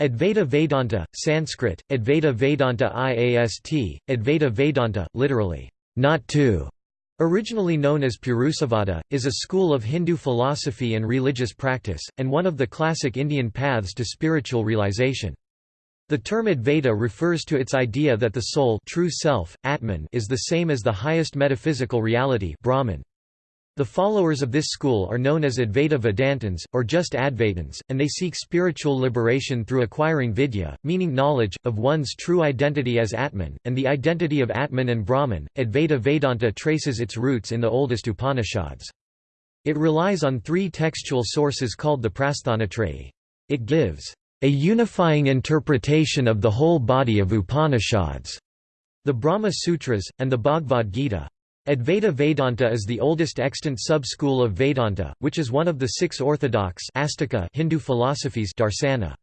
Advaita Vedanta, Sanskrit, Advaita Vedanta IAST, Advaita Vedanta, literally, not two, originally known as Purusavada, is a school of Hindu philosophy and religious practice, and one of the classic Indian paths to spiritual realization. The term Advaita refers to its idea that the soul true self, Atman is the same as the highest metaphysical reality Brahman. The followers of this school are known as Advaita Vedantins, or just Advaitins, and they seek spiritual liberation through acquiring vidya, meaning knowledge, of one's true identity as Atman, and the identity of Atman and Brahman. Advaita Vedanta traces its roots in the oldest Upanishads. It relies on three textual sources called the Prasthanatrayi. It gives a unifying interpretation of the whole body of Upanishads, the Brahma Sutras, and the Bhagavad Gita. Advaita Vedanta is the oldest extant sub-school of Vedanta, which is one of the six orthodox Astika Hindu philosophies darsana.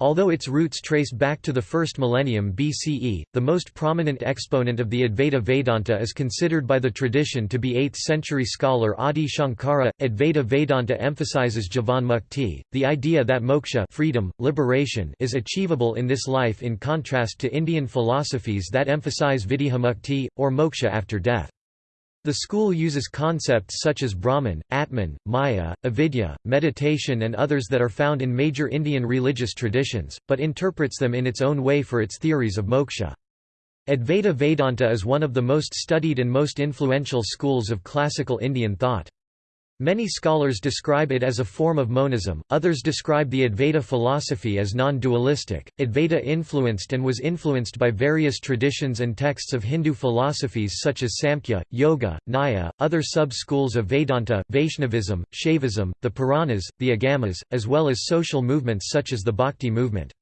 Although its roots trace back to the first millennium BCE, the most prominent exponent of the Advaita Vedanta is considered by the tradition to be 8th-century scholar Adi Shankara. Advaita Vedanta emphasizes Jivanmukti, the idea that moksha freedom, liberation is achievable in this life in contrast to Indian philosophies that emphasize Videhamukti, or moksha after death. The school uses concepts such as Brahman, Atman, Maya, avidya, meditation and others that are found in major Indian religious traditions, but interprets them in its own way for its theories of moksha. Advaita Vedanta is one of the most studied and most influential schools of classical Indian thought. Many scholars describe it as a form of monism, others describe the Advaita philosophy as non-dualistic. Advaita influenced and was influenced by various traditions and texts of Hindu philosophies such as Samkhya, Yoga, Nyaya, other sub-schools of Vedanta, Vaishnavism, Shaivism, the Puranas, the Agamas, as well as social movements such as the Bhakti movement.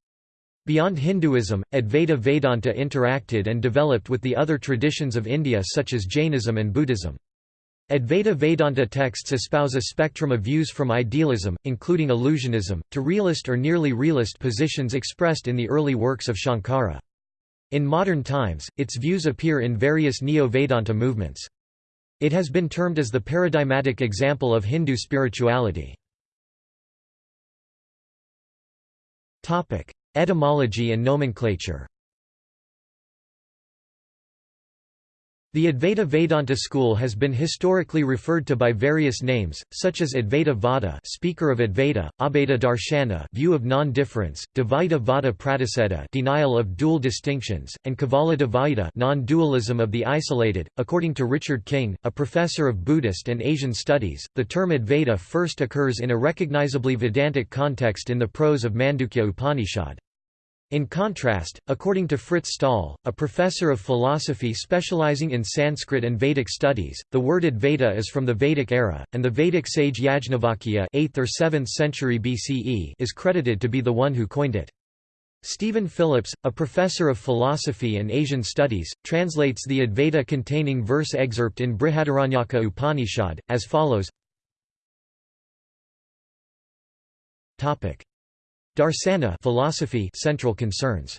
Beyond Hinduism, Advaita Vedanta interacted and developed with the other traditions of India such as Jainism and Buddhism. Advaita Vedanta texts espouse a spectrum of views from idealism, including illusionism, to realist or nearly realist positions expressed in the early works of Shankara. In modern times, its views appear in various Neo-Vedanta movements. It has been termed as the paradigmatic example of Hindu spirituality. Etymology and nomenclature The Advaita Vedanta school has been historically referred to by various names, such as Advaita Vada speaker of Advaita, Abheda Darshana view of non-difference, Dvaita Vada Pratiseda denial of dual distinctions, and Kavala Dvaita non-dualism of the isolated. According to Richard King, a professor of Buddhist and Asian studies, the term Advaita first occurs in a recognizably Vedantic context in the prose of Mandukya Upanishad. In contrast, according to Frits Staal, a professor of philosophy specializing in Sanskrit and Vedic studies, the word Advaita is from the Vedic era, and the Vedic sage Yajnavalkya 8th or 7th century BCE is credited to be the one who coined it. Stephen Phillips, a professor of philosophy and Asian studies, translates the Advaita containing verse excerpt in Brihadaranyaka Upanishad, as follows Darsana philosophy central concerns.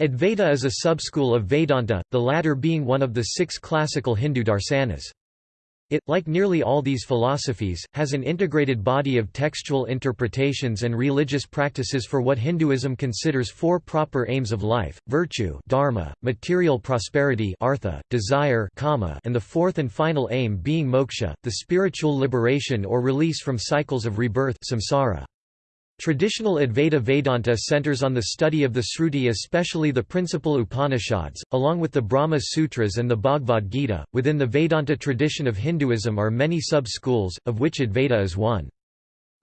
Advaita is a subschool of Vedanta, the latter being one of the six classical Hindu darsanas. It, like nearly all these philosophies, has an integrated body of textual interpretations and religious practices for what Hinduism considers four proper aims of life, virtue dharma, material prosperity artha, desire kama, and the fourth and final aim being moksha, the spiritual liberation or release from cycles of rebirth samsara. Traditional Advaita Vedanta centers on the study of the Sruti, especially the principal Upanishads, along with the Brahma Sutras and the Bhagavad Gita. Within the Vedanta tradition of Hinduism are many sub schools, of which Advaita is one.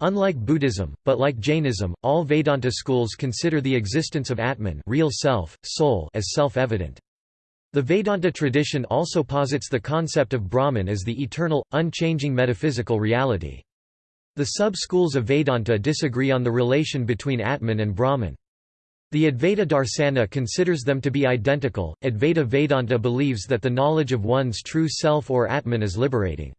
Unlike Buddhism, but like Jainism, all Vedanta schools consider the existence of Atman real self, soul as self-evident. The Vedanta tradition also posits the concept of Brahman as the eternal, unchanging metaphysical reality. The sub-schools of Vedanta disagree on the relation between Atman and Brahman. The Advaita Darsana considers them to be identical. Advaita Vedanta believes that the knowledge of one's true self or Atman is liberating.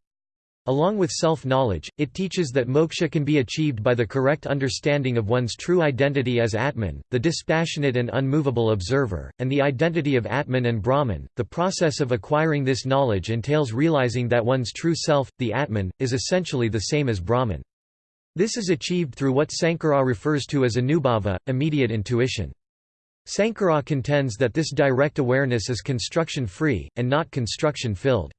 Along with self-knowledge, it teaches that moksha can be achieved by the correct understanding of one's true identity as Atman, the dispassionate and unmovable observer, and the identity of Atman and Brahman. The process of acquiring this knowledge entails realizing that one's true self, the Atman, is essentially the same as Brahman. This is achieved through what Sankara refers to as anubhava, immediate intuition. Sankara contends that this direct awareness is construction-free, and not construction-filled.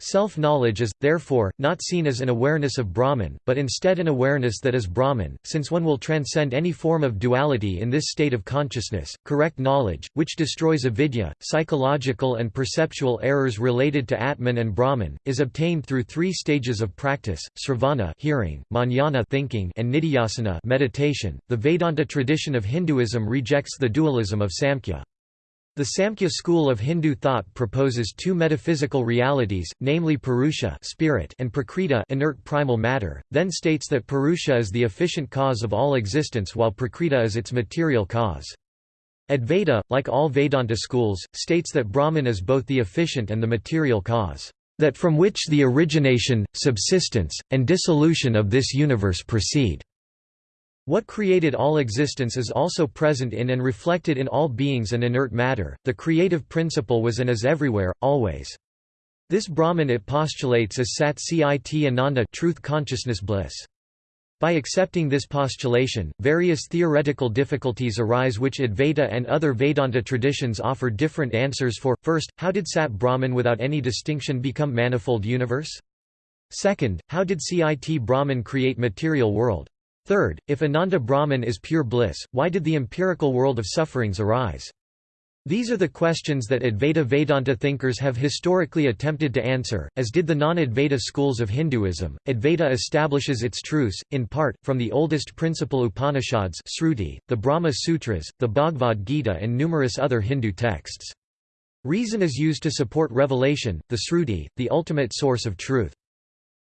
Self-knowledge is, therefore, not seen as an awareness of Brahman, but instead an awareness that is Brahman, since one will transcend any form of duality in this state of consciousness. Correct knowledge, which destroys avidya, psychological and perceptual errors related to Atman and Brahman, is obtained through three stages of practice: sravana, hearing, manana, thinking, and nidhyasana, meditation. The Vedanta tradition of Hinduism rejects the dualism of Samkhya. The Samkhya school of Hindu thought proposes two metaphysical realities, namely Purusha spirit and Prakriti inert primal matter, then states that Purusha is the efficient cause of all existence while Prakriti is its material cause. Advaita, like all Vedanta schools, states that Brahman is both the efficient and the material cause, that from which the origination, subsistence, and dissolution of this universe proceed. What created all existence is also present in and reflected in all beings and inert matter. The creative principle was and is everywhere, always. This Brahman it postulates as Sat Cit Ananda truth consciousness bliss. By accepting this postulation, various theoretical difficulties arise which Advaita and other Vedanta traditions offer different answers for. First, how did Sat Brahman without any distinction become manifold universe? Second, how did Cit Brahman create material world? Third, if Ananda Brahman is pure bliss, why did the empirical world of sufferings arise? These are the questions that Advaita Vedanta thinkers have historically attempted to answer, as did the non-Advaita schools of Hinduism. Advaita establishes its truths, in part, from the oldest principal Upanishads Sruti, the Brahma Sutras, the Bhagavad Gita and numerous other Hindu texts. Reason is used to support revelation, the Sruti, the ultimate source of truth.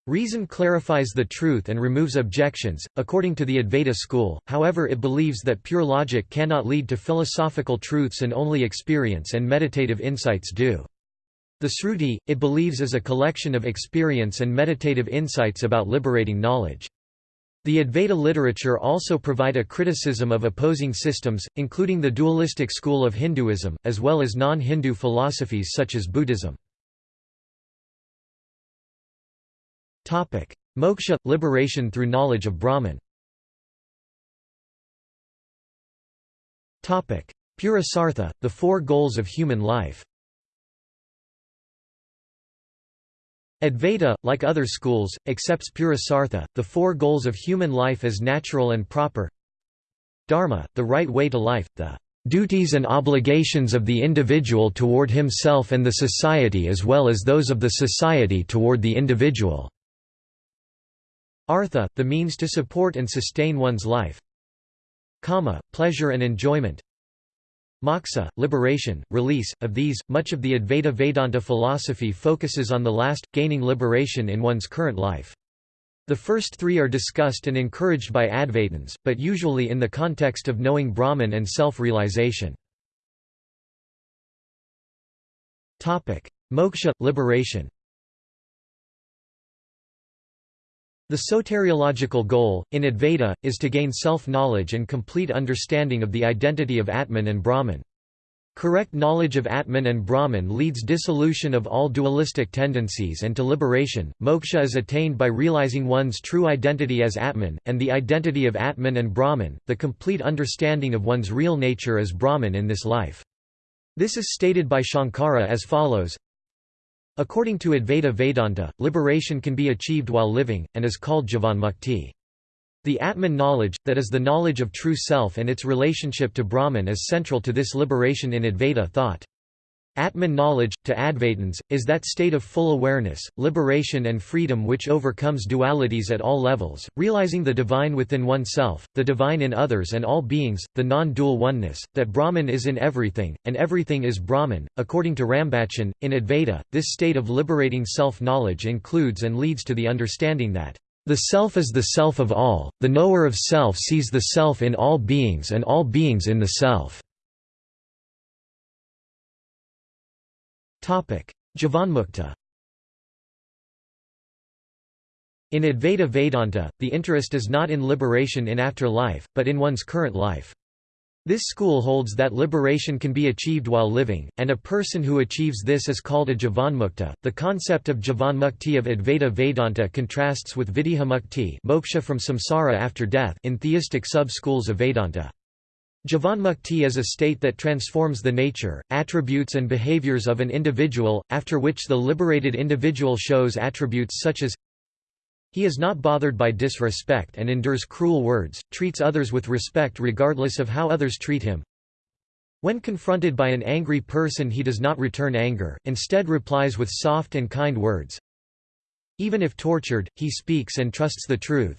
Reason clarifies the truth and removes objections, according to the Advaita school, however it believes that pure logic cannot lead to philosophical truths and only experience and meditative insights do. The Sruti, it believes is a collection of experience and meditative insights about liberating knowledge. The Advaita literature also provide a criticism of opposing systems, including the dualistic school of Hinduism, as well as non-Hindu philosophies such as Buddhism. Moksha – liberation through knowledge of Brahman. Purusartha – the four goals of human life. Advaita, like other schools, accepts Purusartha, the four goals of human life as natural and proper. Dharma, the right way to life, the duties and obligations of the individual toward himself and the society as well as those of the society toward the individual. Artha, the means to support and sustain one's life. Kama, pleasure and enjoyment. Moksha, liberation, release. Of these, much of the Advaita Vedanta philosophy focuses on the last, gaining liberation in one's current life. The first three are discussed and encouraged by Advaitins, but usually in the context of knowing Brahman and self-realization. Moksha, liberation The soteriological goal, in Advaita, is to gain self-knowledge and complete understanding of the identity of Atman and Brahman. Correct knowledge of Atman and Brahman leads dissolution of all dualistic tendencies and to liberation. Moksha is attained by realizing one's true identity as Atman, and the identity of Atman and Brahman, the complete understanding of one's real nature as Brahman in this life. This is stated by Shankara as follows According to Advaita Vedanta, liberation can be achieved while living, and is called Jivanmukti. The Atman knowledge, that is the knowledge of true self and its relationship to Brahman is central to this liberation in Advaita thought. Atman knowledge, to Advaitins, is that state of full awareness, liberation and freedom which overcomes dualities at all levels, realizing the divine within oneself, the divine in others and all beings, the non-dual oneness, that Brahman is in everything, and everything is Brahman. According to Rambachan, in Advaita, this state of liberating self-knowledge includes and leads to the understanding that the self is the self of all, the knower of self sees the self in all beings and all beings in the self. Jivanmukta In Advaita Vedanta, the interest is not in liberation in after life, but in one's current life. This school holds that liberation can be achieved while living, and a person who achieves this is called a jivanmukta. The concept of jivanmukti of Advaita Vedanta contrasts with Videhamukti moksha from samsara after death in theistic sub-schools of Vedanta. Jivanmukti is a state that transforms the nature, attributes and behaviors of an individual, after which the liberated individual shows attributes such as he is not bothered by disrespect and endures cruel words, treats others with respect regardless of how others treat him. When confronted by an angry person he does not return anger, instead replies with soft and kind words. Even if tortured, he speaks and trusts the truth.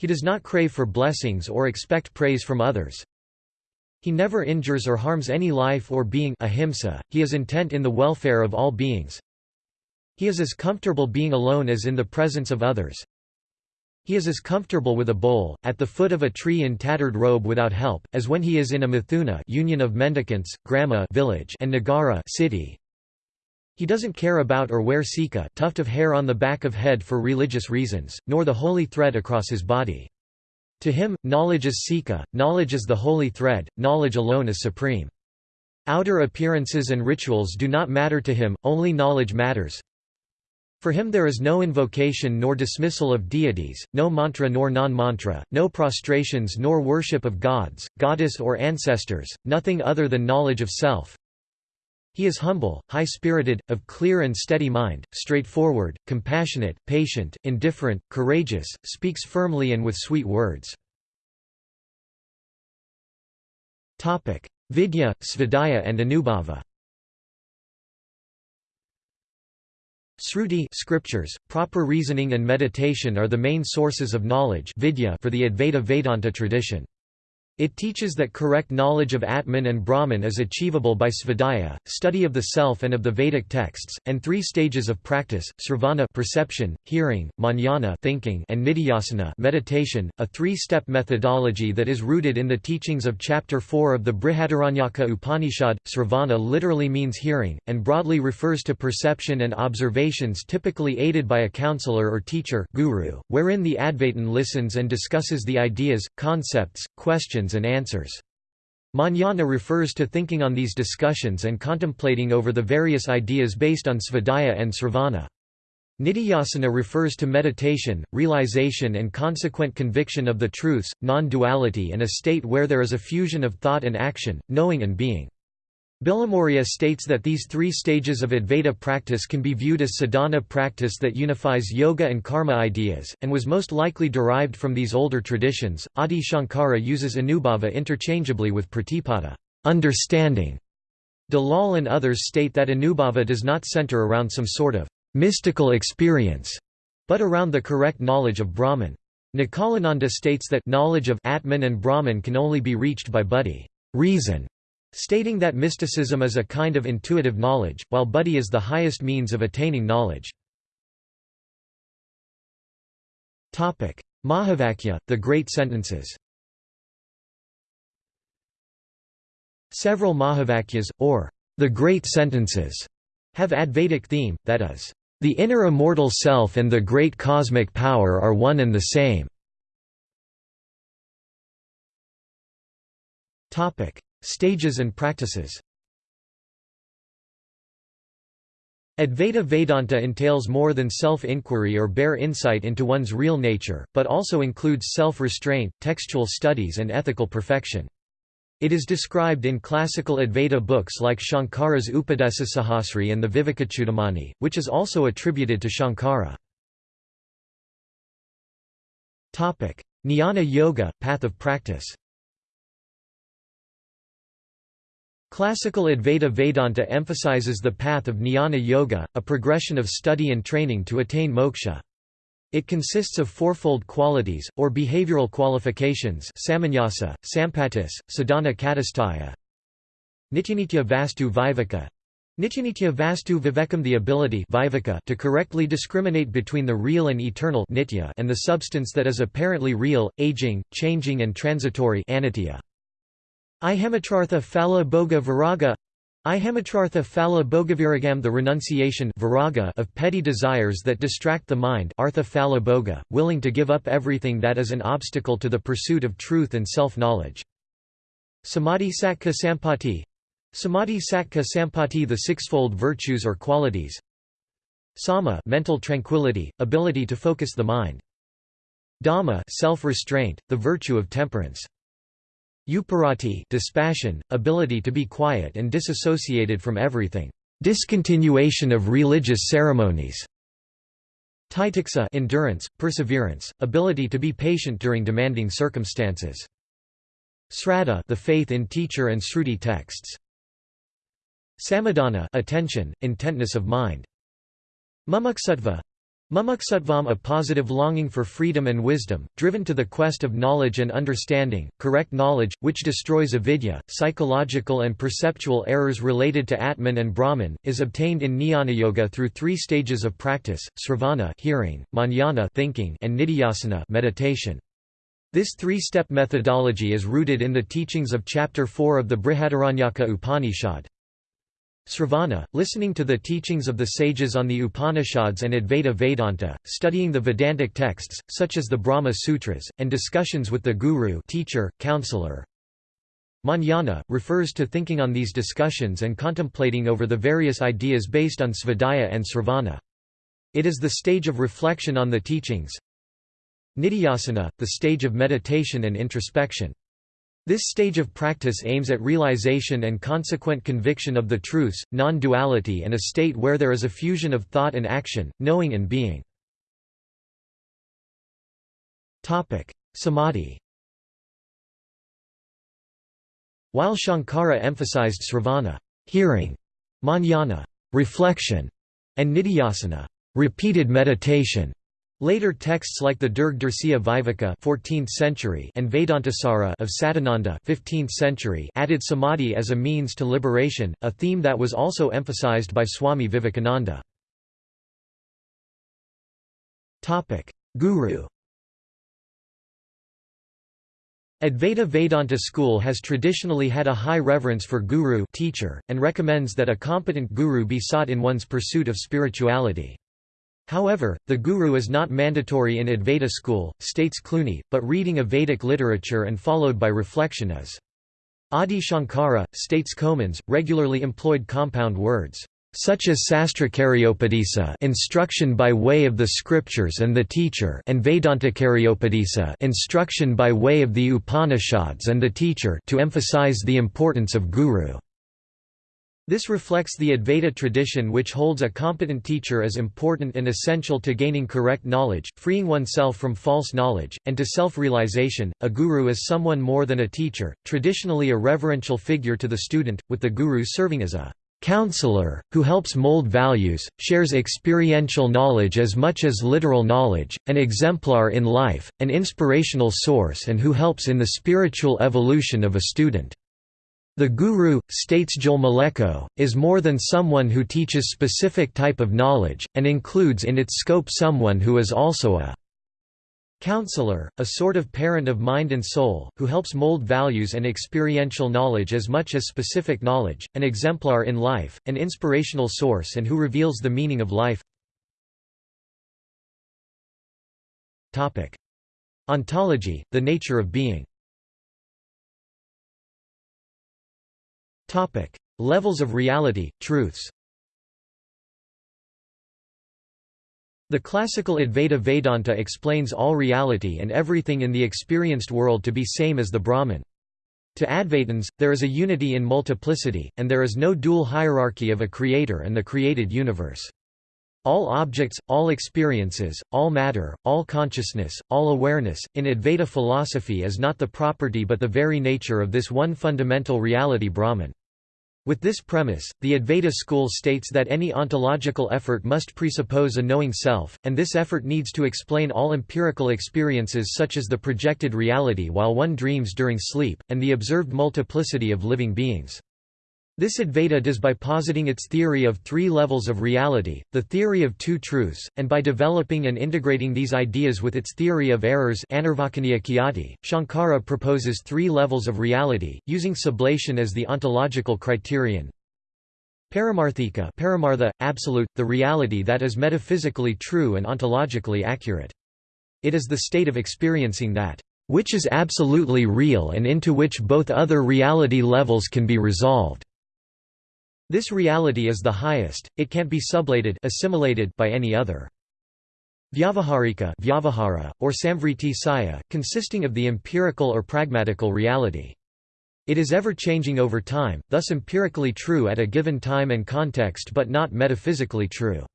He does not crave for blessings or expect praise from others. He never injures or harms any life or being ahimsa, he is intent in the welfare of all beings. He is as comfortable being alone as in the presence of others. He is as comfortable with a bowl, at the foot of a tree in tattered robe without help, as when he is in a mithuna union of mendicants, grama village and nagara city. He doesn't care about or wear sika tuft of hair on the back of head for religious reasons, nor the holy thread across his body. To him, knowledge is sika, knowledge is the holy thread, knowledge alone is supreme. Outer appearances and rituals do not matter to him, only knowledge matters. For him there is no invocation nor dismissal of deities, no mantra nor non-mantra, no prostrations nor worship of gods, goddess or ancestors, nothing other than knowledge of self. He is humble, high-spirited, of clear and steady mind, straightforward, compassionate, patient, indifferent, courageous, speaks firmly and with sweet words. Vidya, Svadhyaya and Anubhava Sruti scriptures, proper reasoning and meditation are the main sources of knowledge vidya for the Advaita Vedanta tradition. It teaches that correct knowledge of Atman and Brahman is achievable by svadhyaya, study of the self and of the Vedic texts, and three stages of practice: sravana perception, hearing, manana thinking, and nidhyasana meditation, a three-step methodology that is rooted in the teachings of chapter 4 of the Brihadaranyaka Upanishad. Sravana literally means hearing and broadly refers to perception and observations typically aided by a counselor or teacher, guru, wherein the advaitin listens and discusses the ideas, concepts, questions questions and answers. Manana refers to thinking on these discussions and contemplating over the various ideas based on svadhyaya and sravana. Nidhyasana refers to meditation, realization and consequent conviction of the truths, non-duality and a state where there is a fusion of thought and action, knowing and being. Bilimoria states that these three stages of Advaita practice can be viewed as sadhana practice that unifies yoga and karma ideas, and was most likely derived from these older traditions. Adi Shankara uses anubhava interchangeably with pratipada understanding". Dalal and others state that anubhava does not center around some sort of mystical experience, but around the correct knowledge of Brahman. Nikhilananda states that knowledge of Atman and Brahman can only be reached by buddhi reason", stating that mysticism is a kind of intuitive knowledge, while buddhi is the highest means of attaining knowledge. Mahavakya, the Great Sentences Several Mahavakyas, or the Great Sentences, have Advaitic theme, that is, the inner immortal self and the great cosmic power are one and the same. Stages and practices Advaita Vedanta entails more than self-inquiry or bare insight into one's real nature, but also includes self-restraint, textual studies and ethical perfection. It is described in classical Advaita books like Shankara's Upadesasahasri and the Vivekachudamani, which is also attributed to Shankara. Jnana Yoga, path of practice Classical Advaita Vedanta emphasizes the path of jnana yoga, a progression of study and training to attain moksha. It consists of fourfold qualities, or behavioral qualifications samanyasa, sampatis, sadhana katastaya Nityanitya vastu viveka Nityanitya vastu vivekam the ability to correctly discriminate between the real and eternal nitya and the substance that is apparently real, aging, changing and transitory anitya. Ihemachartha phala bhoga viraga. Ihemachartha phala bhogaviragam the renunciation viraga of petty desires that distract the mind artha phala bhoga, willing to give up everything that is an obstacle to the pursuit of truth and self-knowledge. Samadhi Sattva Sampati. Samadhi Sattva Sampati. The sixfold virtues or qualities. Sama mental tranquility, ability to focus the mind. Dhamma self-restraint, the virtue of temperance Uparati dispassion, ability to be quiet and disassociated from everything discontinuation of religious ceremonies Titiksa endurance, perseverance, ability to be patient during demanding circumstances. Sraddha the faith in teacher and Sruti texts. Samadhana attention, intentness of mind. Mumuksattva Mumuksattvam a positive longing for freedom and wisdom, driven to the quest of knowledge and understanding, correct knowledge, which destroys avidya, psychological and perceptual errors related to Atman and Brahman, is obtained in Jnana Yoga through three stages of practice, sravana hearing, manana thinking, and nididhyasana meditation. This three-step methodology is rooted in the teachings of Chapter 4 of the Brihadaranyaka Upanishad. Sravana, listening to the teachings of the sages on the Upanishads and Advaita Vedanta, studying the Vedantic texts, such as the Brahma Sutras, and discussions with the guru teacher, counselor. Manana, refers to thinking on these discussions and contemplating over the various ideas based on svadhyaya and sravana. It is the stage of reflection on the teachings. Nididhyasana, the stage of meditation and introspection. This stage of practice aims at realization and consequent conviction of the truths, non-duality and a state where there is a fusion of thought and action, knowing and being. Samadhi While Shankara emphasized sravana hearing, manana reflection, and nididhyasana repeated meditation, Later texts like the Drg Drsya Viveka 14th century and Vedantasara of Sadananda 15th century added samadhi as a means to liberation, a theme that was also emphasized by Swami Vivekananda. Topic: Guru Advaita Vedanta school has traditionally had a high reverence for guru teacher, and recommends that a competent guru be sought in one's pursuit of spirituality. However, the guru is not mandatory in Advaita school, states Clooney, but reading of Vedic literature and followed by reflection is. Adi Shankara, states Comans, regularly employed compound words, such as Sastrakaryopadisa instruction by way of the scriptures and the teacher and Vedantakaryopatisa instruction by way of the Upanishads and the teacher to emphasize the importance of guru. This reflects the Advaita tradition which holds a competent teacher as important and essential to gaining correct knowledge, freeing oneself from false knowledge, and to self-realization. A guru is someone more than a teacher, traditionally a reverential figure to the student, with the guru serving as a counselor, who helps mold values, shares experiential knowledge as much as literal knowledge, an exemplar in life, an inspirational source and who helps in the spiritual evolution of a student. The guru, states Joel Mlecko, is more than someone who teaches specific type of knowledge, and includes in its scope someone who is also a counselor, a sort of parent of mind and soul, who helps mold values and experiential knowledge as much as specific knowledge, an exemplar in life, an inspirational source and who reveals the meaning of life. Ontology, the nature of being Topic: Levels of reality, truths. The classical Advaita Vedanta explains all reality and everything in the experienced world to be same as the Brahman. To Advaitins, there is a unity in multiplicity, and there is no dual hierarchy of a creator and the created universe. All objects, all experiences, all matter, all consciousness, all awareness, in Advaita philosophy is not the property but the very nature of this one fundamental reality Brahman. With this premise, the Advaita school states that any ontological effort must presuppose a knowing self, and this effort needs to explain all empirical experiences such as the projected reality while one dreams during sleep, and the observed multiplicity of living beings. This Advaita does by positing its theory of three levels of reality, the theory of two truths, and by developing and integrating these ideas with its theory of errors Shankara proposes three levels of reality, using sublation as the ontological criterion. Paramarthika paramartha, absolute, the reality that is metaphysically true and ontologically accurate. It is the state of experiencing that which is absolutely real and into which both other reality levels can be resolved. This reality is the highest, it can't be sublated assimilated by any other. Vyavaharika Vyavahara, or Samvriti Satya, consisting of the empirical or pragmatical reality. It is ever-changing over time, thus empirically true at a given time and context but not metaphysically true.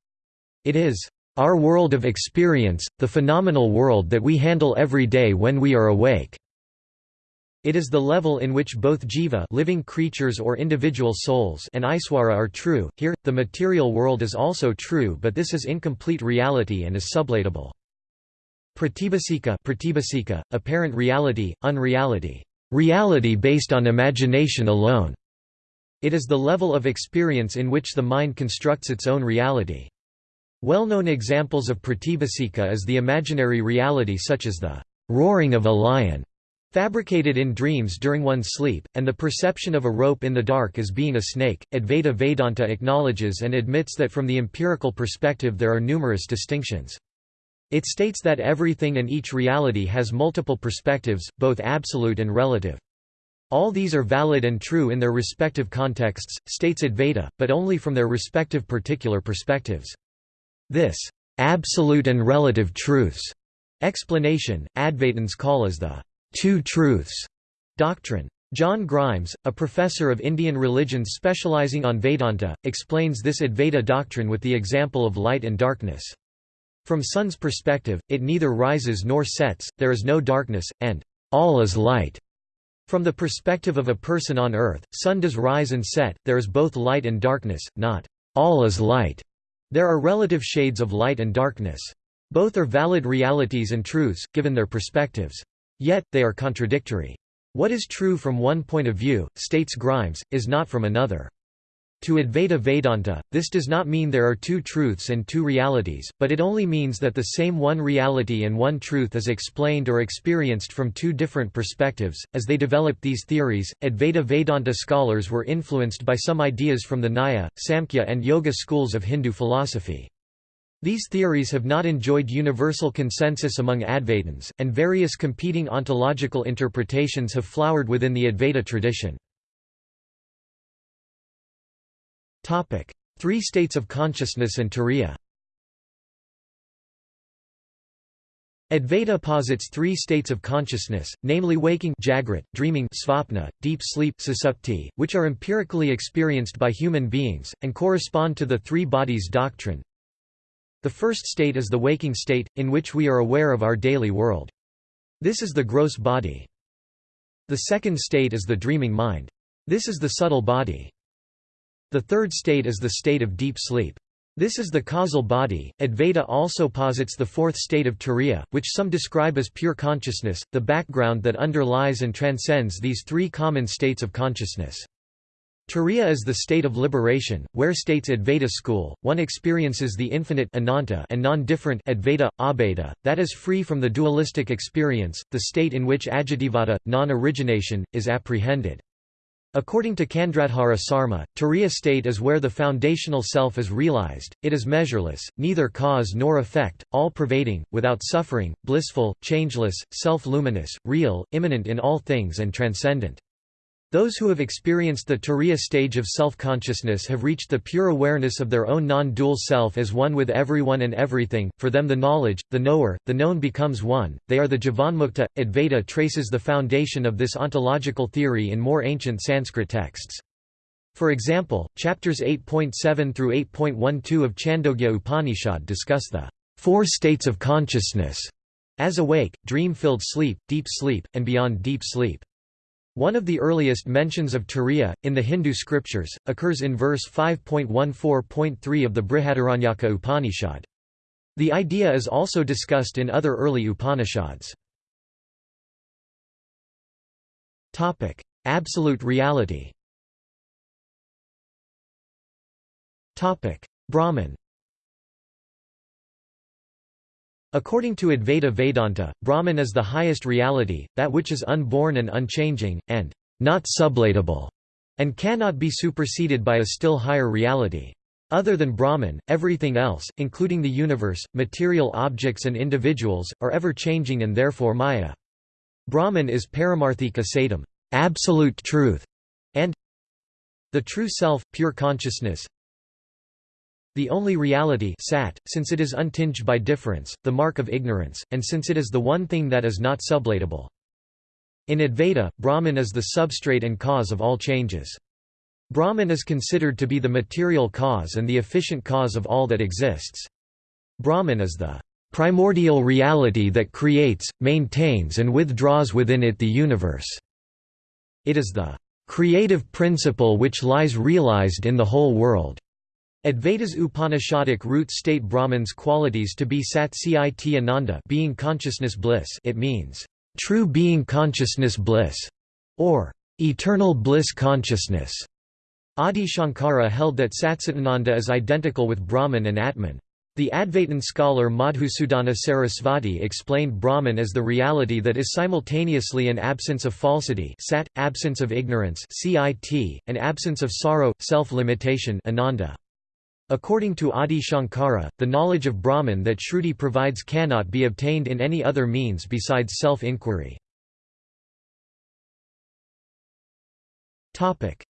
It is our world of experience, the phenomenal world that we handle every day when we are awake. It is the level in which both jiva living creatures or individual souls and iswara are true. Here, the material world is also true but this is incomplete reality and is sublatable. Pratibhasika, pratibhasika apparent reality, unreality reality based on imagination alone. It is the level of experience in which the mind constructs its own reality. Well-known examples of pratibhasika is the imaginary reality such as the roaring of a lion, fabricated in dreams during one's sleep, and the perception of a rope in the dark as being a snake. Advaita Vedanta acknowledges and admits that from the empirical perspective there are numerous distinctions. It states that everything and each reality has multiple perspectives, both absolute and relative. All these are valid and true in their respective contexts, states Advaita, but only from their respective particular perspectives. This absolute and relative truths explanation, Advaitins call as the two truths doctrine. John Grimes, a professor of Indian religions specializing on Vedanta, explains this Advaita doctrine with the example of light and darkness. From sun's perspective, it neither rises nor sets, there is no darkness, and all is light. From the perspective of a person on earth, sun does rise and set, there is both light and darkness, not all is light. There are relative shades of light and darkness. Both are valid realities and truths, given their perspectives. Yet, they are contradictory. What is true from one point of view, states Grimes, is not from another. To Advaita Vedanta, this does not mean there are two truths and two realities, but it only means that the same one reality and one truth is explained or experienced from two different perspectives. As they developed these theories, Advaita Vedanta scholars were influenced by some ideas from the Nyaya, Samkhya, and Yoga schools of Hindu philosophy. These theories have not enjoyed universal consensus among Advaitins, and various competing ontological interpretations have flowered within the Advaita tradition. Three states of consciousness and turiya Advaita posits three states of consciousness, namely waking jagrat, dreaming svapna, deep sleep susupti, which are empirically experienced by human beings, and correspond to the three bodies doctrine. The first state is the waking state, in which we are aware of our daily world. This is the gross body. The second state is the dreaming mind. This is the subtle body. The third state is the state of deep sleep. This is the causal body. Advaita also posits the fourth state of turiya, which some describe as pure consciousness, the background that underlies and transcends these three common states of consciousness. Turiya is the state of liberation, where states Advaita school, one experiences the infinite ananta and non-different Advaita, abheda, that is free from the dualistic experience, the state in which ajativada, non-origination, is apprehended. According to Chandradhar Sharma, Turiya state is where the foundational self is realized, it is measureless, neither cause nor effect, all-pervading, without suffering, blissful, changeless, self-luminous, real, immanent in all things and transcendent. Those who have experienced the Turiya stage of self-consciousness have reached the pure awareness of their own non-dual self as one with everyone and everything, for them the knowledge, the knower, the known becomes one, they are the Jivanmukta. Advaita traces the foundation of this ontological theory in more ancient Sanskrit texts. For example, chapters 8.7 through 8.12 of Chandogya Upanishad discuss the four states of consciousness as awake, dream-filled sleep, deep sleep, and beyond deep sleep. One of the earliest mentions of Turiya, in the Hindu scriptures, occurs in verse 5.14.3 of the Brihadaranyaka Upanishad. The idea is also discussed in other early Upanishads. Absolute reality Brahman According to Advaita Vedanta, Brahman is the highest reality, that which is unborn and unchanging, and not sublatable, and cannot be superseded by a still higher reality. Other than Brahman, everything else, including the universe, material objects and individuals, are ever changing and therefore maya. Brahman is paramarthika satam, absolute truth, and the true self, pure consciousness, the only reality sat, since it is untinged by difference, the mark of ignorance, and since it is the one thing that is not sublatable. In Advaita, Brahman is the substrate and cause of all changes. Brahman is considered to be the material cause and the efficient cause of all that exists. Brahman is the primordial reality that creates, maintains and withdraws within it the universe. It is the creative principle which lies realized in the whole world. Advaita's Upanishadic roots state Brahman's qualities to be Sat Cit Ananda being consciousness bliss it means, true being consciousness bliss, or eternal bliss consciousness. Adi Shankara held that Satchitananda is identical with Brahman and Atman. The Advaitin scholar Madhusudana Sarasvati explained Brahman as the reality that is simultaneously an absence of falsity sat, absence of ignorance cit, and absence of sorrow, self-limitation ananda. According to Adi Shankara, the knowledge of Brahman that Shruti provides cannot be obtained in any other means besides self-inquiry.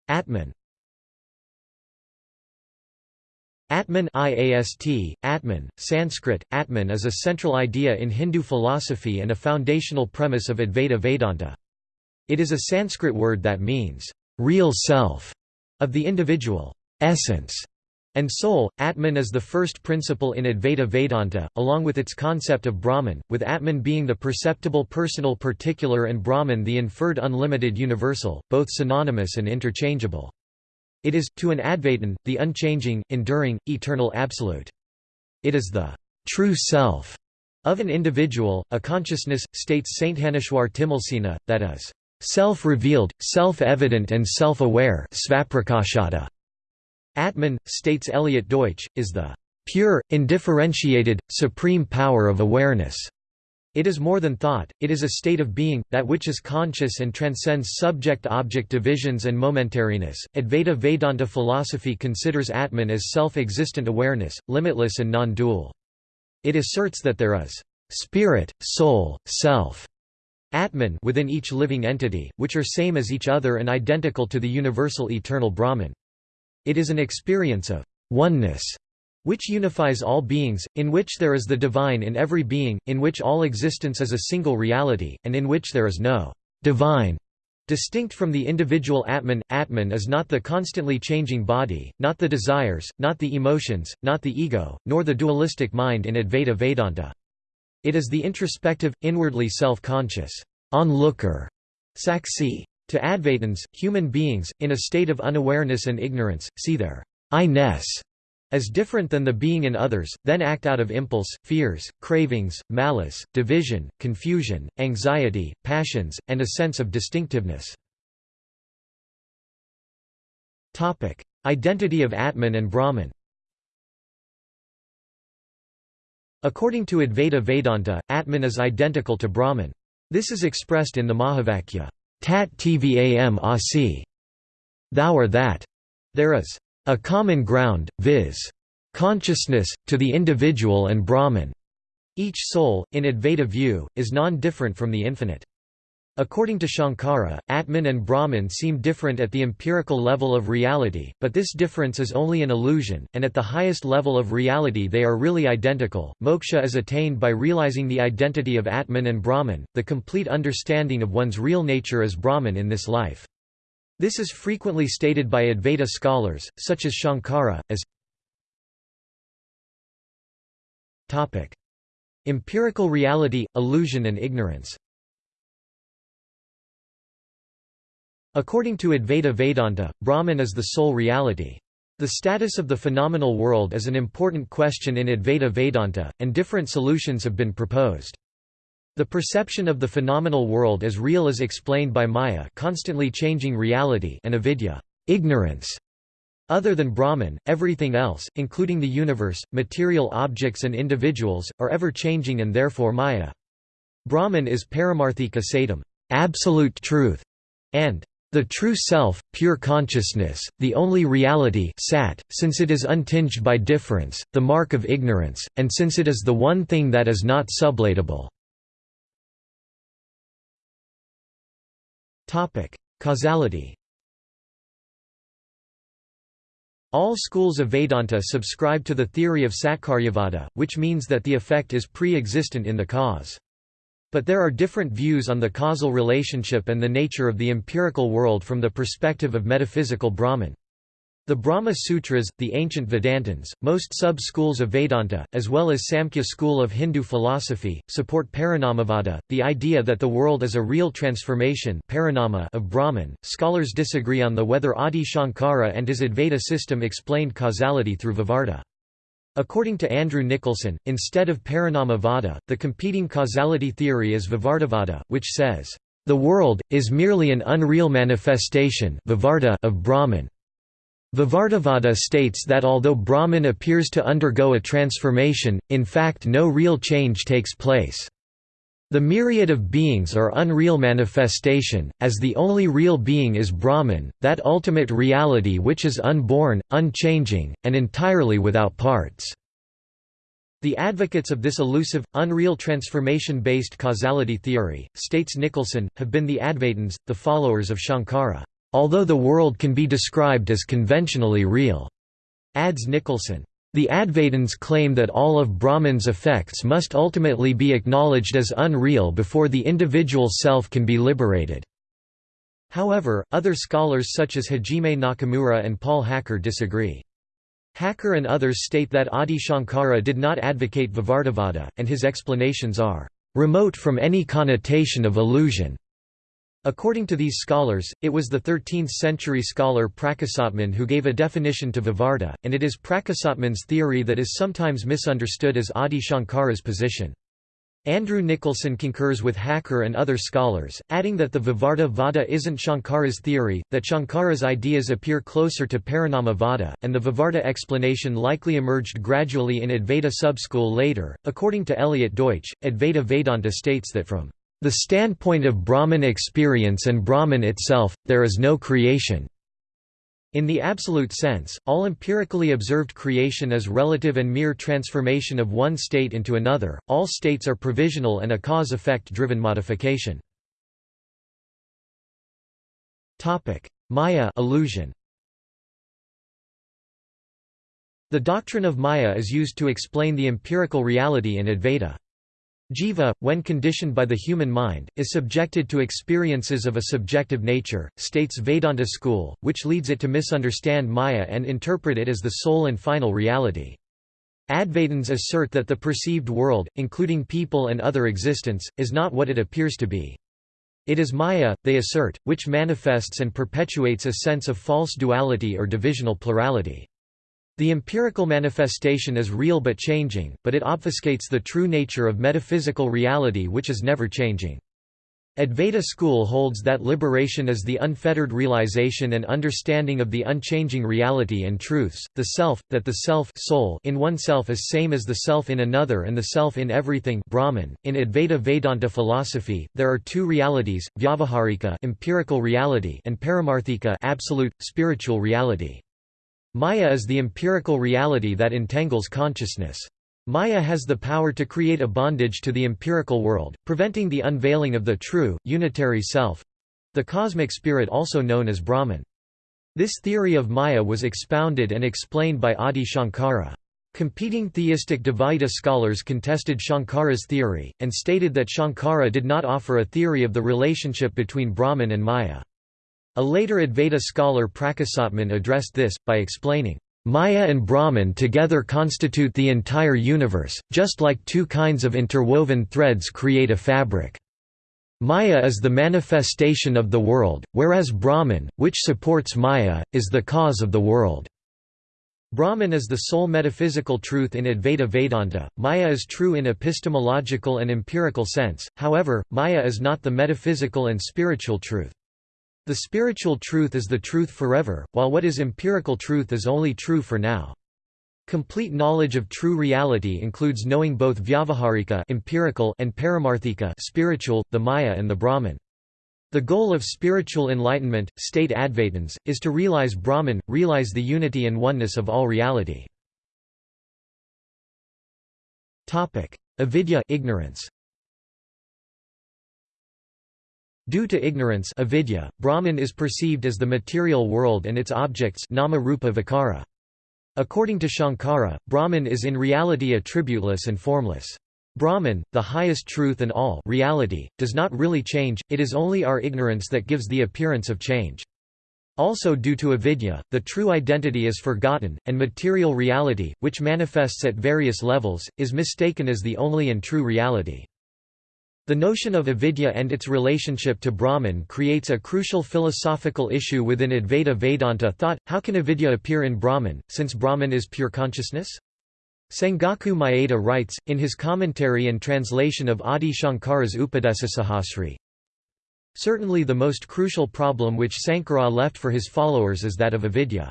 Atman Atman IAST, Atman, Sanskrit, Atman is a central idea in Hindu philosophy and a foundational premise of Advaita Vedanta. It is a Sanskrit word that means, real self, of the individual, essence, and soul. Atman is the first principle in Advaita Vedanta, along with its concept of Brahman, with Atman being the perceptible personal particular and Brahman the inferred unlimited universal, both synonymous and interchangeable. It is, to an Advaitin, the unchanging, enduring, eternal absolute. It is the true self of an individual, a consciousness, states Sthaneshwar Timalsina, that is, self-revealed, self-evident and self-aware Atman, states Eliot Deutsch, is the pure, indifferentiated, supreme power of awareness. It is more than thought, it is a state of being, that which is conscious and transcends subject-object divisions and momentariness. Advaita Vedanta philosophy considers Atman as self-existent awareness, limitless and non-dual. It asserts that there is spirit, soul, self, Atman within each living entity, which are same as each other and identical to the universal eternal Brahman. It is an experience of oneness which unifies all beings, in which there is the divine in every being, in which all existence is a single reality, and in which there is no divine Distinct from the individual Atman, Atman is not the constantly changing body, not the desires, not the emotions, not the ego, nor the dualistic mind in Advaita Vedanta. It is the introspective, inwardly self-conscious onlooker, saksi. To Advaitins, human beings, in a state of unawareness and ignorance, see their I-ness as different than the being in others, then act out of impulse, fears, cravings, malice, division, confusion, anxiety, passions, and a sense of distinctiveness. Identity of Atman and Brahman According to Advaita Vedanta, Atman is identical to Brahman. This is expressed in the Mahavakya, Tat tvam asi. Thou are that. There is a common ground, viz. consciousness, to the individual and Brahman. Each soul, in Advaita view, is non-different from the infinite. According to Shankara, Atman and Brahman seem different at the empirical level of reality, but this difference is only an illusion, and at the highest level of reality they are really identical. Moksha is attained by realizing the identity of Atman and Brahman, the complete understanding of one's real nature as Brahman in this life. This is frequently stated by Advaita scholars, such as Shankara, as Empirical reality, illusion and ignorance According to Advaita Vedanta, Brahman is the sole reality. The status of the phenomenal world is an important question in Advaita Vedanta, and different solutions have been proposed. The perception of the phenomenal world as real is explained by Maya constantly changing reality and avidya ignorance. Other than Brahman, everything else, including the universe, material objects and individuals, are ever-changing and therefore Maya. Brahman is paramarthika satam absolute truth", and the true self, pure consciousness, the only reality sat, since it is untinged by difference, the mark of ignorance, and since it is the one thing that is not sublatable. Causality All schools of Vedanta subscribe to the theory of Satkaryavada, which means that the effect is pre-existent in the cause. But there are different views on the causal relationship and the nature of the empirical world from the perspective of metaphysical Brahman. The Brahma Sutras, the ancient Vedantins, most sub-schools of Vedanta, as well as Samkhya school of Hindu philosophy, support Parinamavada, the idea that the world is a real transformation of Brahman. Scholars disagree on the whether Adi Shankara and his Advaita system explained causality through Vivarta. According to Andrew Nicholson, instead of Parinamavada, the competing causality theory is Vivartavada, which says, "...the world, is merely an unreal manifestation of Brahman." Vivartavada states that although Brahman appears to undergo a transformation, in fact no real change takes place. The myriad of beings are unreal manifestation, as the only real being is Brahman, that ultimate reality which is unborn, unchanging, and entirely without parts. The advocates of this elusive, unreal transformation-based causality theory, states Nicholson, have been the Advaitins, the followers of Shankara. Although the world can be described as conventionally real, adds Nicholson. The Advaitins claim that all of Brahman's effects must ultimately be acknowledged as unreal before the individual self can be liberated. However, other scholars such as Hajime Nakamura and Paul Hacker disagree. Hacker and others state that Adi Shankara did not advocate Vivartavada, and his explanations are remote from any connotation of illusion. According to these scholars, it was the 13th-century scholar Prakasatman who gave a definition to Vivarta, and it is Prakasatman's theory that is sometimes misunderstood as Adi Shankara's position. Andrew Nicholson concurs with Hacker and other scholars, adding that the Vivarta Vada isn't Shankara's theory, that Shankara's ideas appear closer to Parinama Vada, and the Vivarta explanation likely emerged gradually in Advaita subschool later. According to Eliot Deutsch, Advaita Vedanta states that from the standpoint of Brahman experience and Brahman itself, there is no creation. In the absolute sense, all empirically observed creation is relative and mere transformation of one state into another, all states are provisional and a cause-effect driven modification. Maya illusion. The doctrine of Maya is used to explain the empirical reality in Advaita. Jiva, when conditioned by the human mind, is subjected to experiences of a subjective nature, states Vedanta school, which leads it to misunderstand Maya and interpret it as the sole and final reality. Advaitins assert that the perceived world, including people and other existence, is not what it appears to be. It is Maya, they assert, which manifests and perpetuates a sense of false duality or divisional plurality. The empirical manifestation is real but changing, but it obfuscates the true nature of metaphysical reality which is never changing. Advaita school holds that liberation is the unfettered realization and understanding of the unchanging reality and truths, the self, that the self soul in oneself is same as the self in another and the self in everything Brahman. .In Advaita Vedanta philosophy, there are two realities, vyavaharika empirical reality and paramarthika absolute, spiritual reality. Maya is the empirical reality that entangles consciousness. Maya has the power to create a bondage to the empirical world, preventing the unveiling of the true, unitary self—the cosmic spirit also known as Brahman. This theory of Maya was expounded and explained by Adi Shankara. Competing theistic Dvaita scholars contested Shankara's theory, and stated that Shankara did not offer a theory of the relationship between Brahman and Maya. A later Advaita scholar Prakasatman addressed this, by explaining, Maya and Brahman together constitute the entire universe, just like two kinds of interwoven threads create a fabric. Maya is the manifestation of the world, whereas Brahman, which supports Maya, is the cause of the world. Brahman is the sole metaphysical truth in Advaita Vedanta, Maya is true in epistemological and empirical sense, however, Maya is not the metaphysical and spiritual truth. The spiritual truth is the truth forever, while what is empirical truth is only true for now. Complete knowledge of true reality includes knowing both vyavaharika empirical and paramarthika spiritual, the Maya and the Brahman. The goal of spiritual enlightenment, state Advaitins, is to realize Brahman, realize the unity and oneness of all reality. Avidya ignorance. Due to ignorance avidya, Brahman is perceived as the material world and its objects nama rupa vikara. According to Shankara, Brahman is in reality attributeless and formless. Brahman, the highest truth and all reality, does not really change, it is only our ignorance that gives the appearance of change. Also due to avidya, the true identity is forgotten, and material reality, which manifests at various levels, is mistaken as the only and true reality. The notion of avidya and its relationship to Brahman creates a crucial philosophical issue within Advaita Vedanta thought, how can avidya appear in Brahman, since Brahman is pure consciousness? Sengaku Mayeda writes, in his commentary and translation of Adi Shankara's Upadesasahasri, Certainly the most crucial problem which Sankara left for his followers is that of avidya.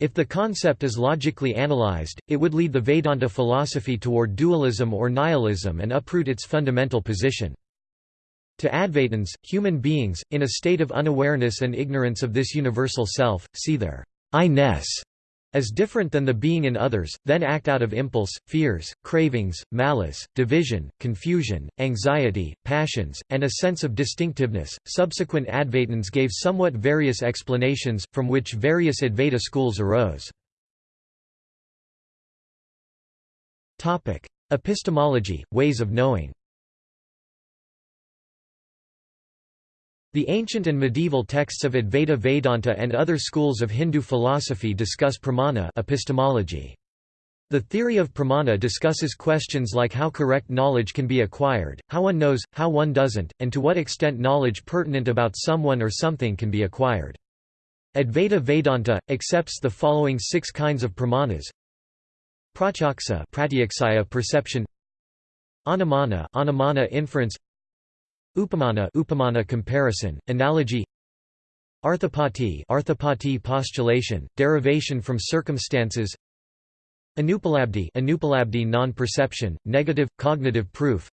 If the concept is logically analyzed, it would lead the Vedanta philosophy toward dualism or nihilism and uproot its fundamental position. To Advaitins, human beings, in a state of unawareness and ignorance of this universal self, see their I-ness as different than the being in others, then act out of impulse, fears, cravings, malice, division, confusion, anxiety, passions, and a sense of distinctiveness. Subsequent Advaitins gave somewhat various explanations, from which various Advaita schools arose. Epistemology, ways of knowing The ancient and medieval texts of Advaita Vedanta and other schools of Hindu philosophy discuss pramana epistemology. The theory of pramana discusses questions like how correct knowledge can be acquired, how one knows, how one doesn't, and to what extent knowledge pertinent about someone or something can be acquired. Advaita Vedanta, accepts the following six kinds of pramanas Pratyaksa perception Anumana, anumana inference Upamana upamana comparison, analogy. Arthapati arthapati postulation, derivation from circumstances. Anupalabdhi anupalabdhi non-perception, negative, cognitive proof.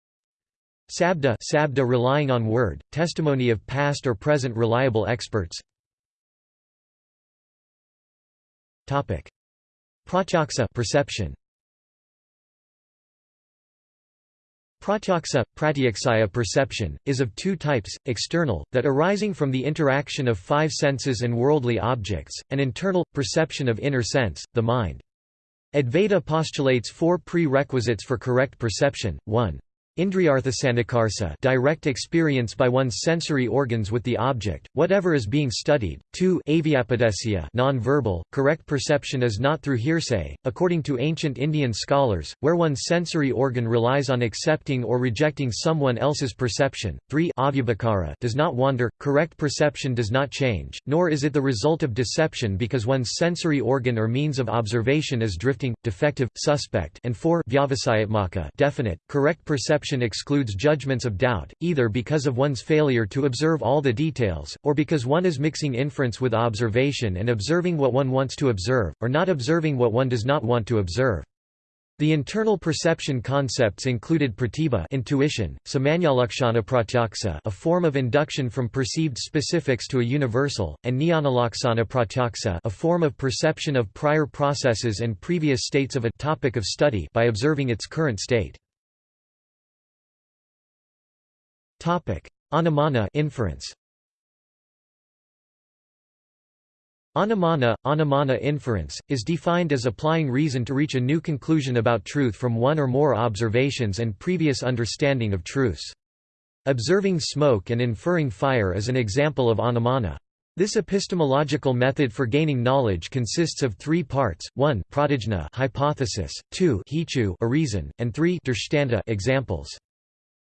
Sabda sabda relying on word, testimony of past or present reliable experts. Topic. Pratyaksa perception Pratyaksa, pratyaksaya perception, is of two types, external, that arising from the interaction of five senses and worldly objects, and internal, perception of inner sense, the mind. Advaita postulates four prerequisites for correct perception, 1. Indriyarthasannikarsa direct experience by one's sensory organs with the object, whatever is being studied. 2 Avyapadesya non-verbal, correct perception is not through hearsay, according to ancient Indian scholars, where one's sensory organ relies on accepting or rejecting someone else's perception. 3 Avyabhicara does not wander, correct perception does not change, nor is it the result of deception because one's sensory organ or means of observation is drifting, defective, suspect and 4 Vyavasayatmaka definite, correct perception perception excludes judgments of doubt, either because of one's failure to observe all the details, or because one is mixing inference with observation and observing what one wants to observe, or not observing what one does not want to observe. The internal perception concepts included pratibha intuition, pratyaksa a form of induction from perceived specifics to a universal, and jnanalaksana pratyaksa a form of perception of prior processes and previous states of a topic of study by observing its current state. Topic: Anumana inference. Anumana, anumana inference, is defined as applying reason to reach a new conclusion about truth from one or more observations and previous understanding of truths. Observing smoke and inferring fire is an example of anumana. This epistemological method for gaining knowledge consists of three parts: one, pratijna hypothesis; two, hetu a reason; and three, drishtanta examples.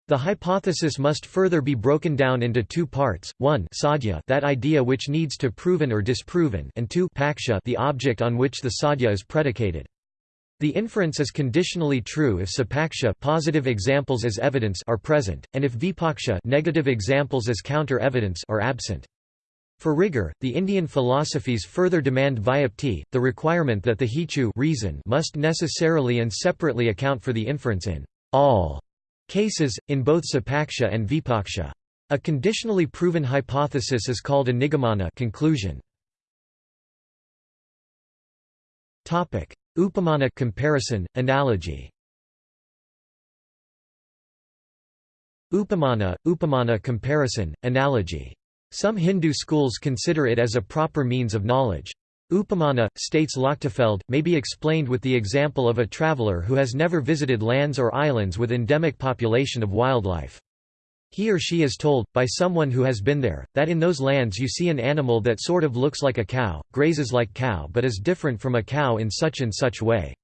The hypothesis must further be broken down into two parts, one sadhya that idea which needs to proven or disproven and two paksha the object on which the sadhya is predicated. The inference is conditionally true if sapaksha positive examples as evidence are present, and if vipaksha negative examples as counter-evidence are absent. For rigor, the Indian philosophies further demand vyapti, the requirement that the hetu reason must necessarily and separately account for the inference in all cases, in both sapaksha and vipaksha. A conditionally proven hypothesis is called a nigamana conclusion. Topic: Upamana comparison, analogy Upamana, upamana comparison, analogy. Some Hindu schools consider it as a proper means of knowledge. Upamana, states Lochtefeld, may be explained with the example of a traveler who has never visited lands or islands with endemic population of wildlife. He or she is told, by someone who has been there, that in those lands you see an animal that sort of looks like a cow, grazes like cow but is different from a cow in such and such way.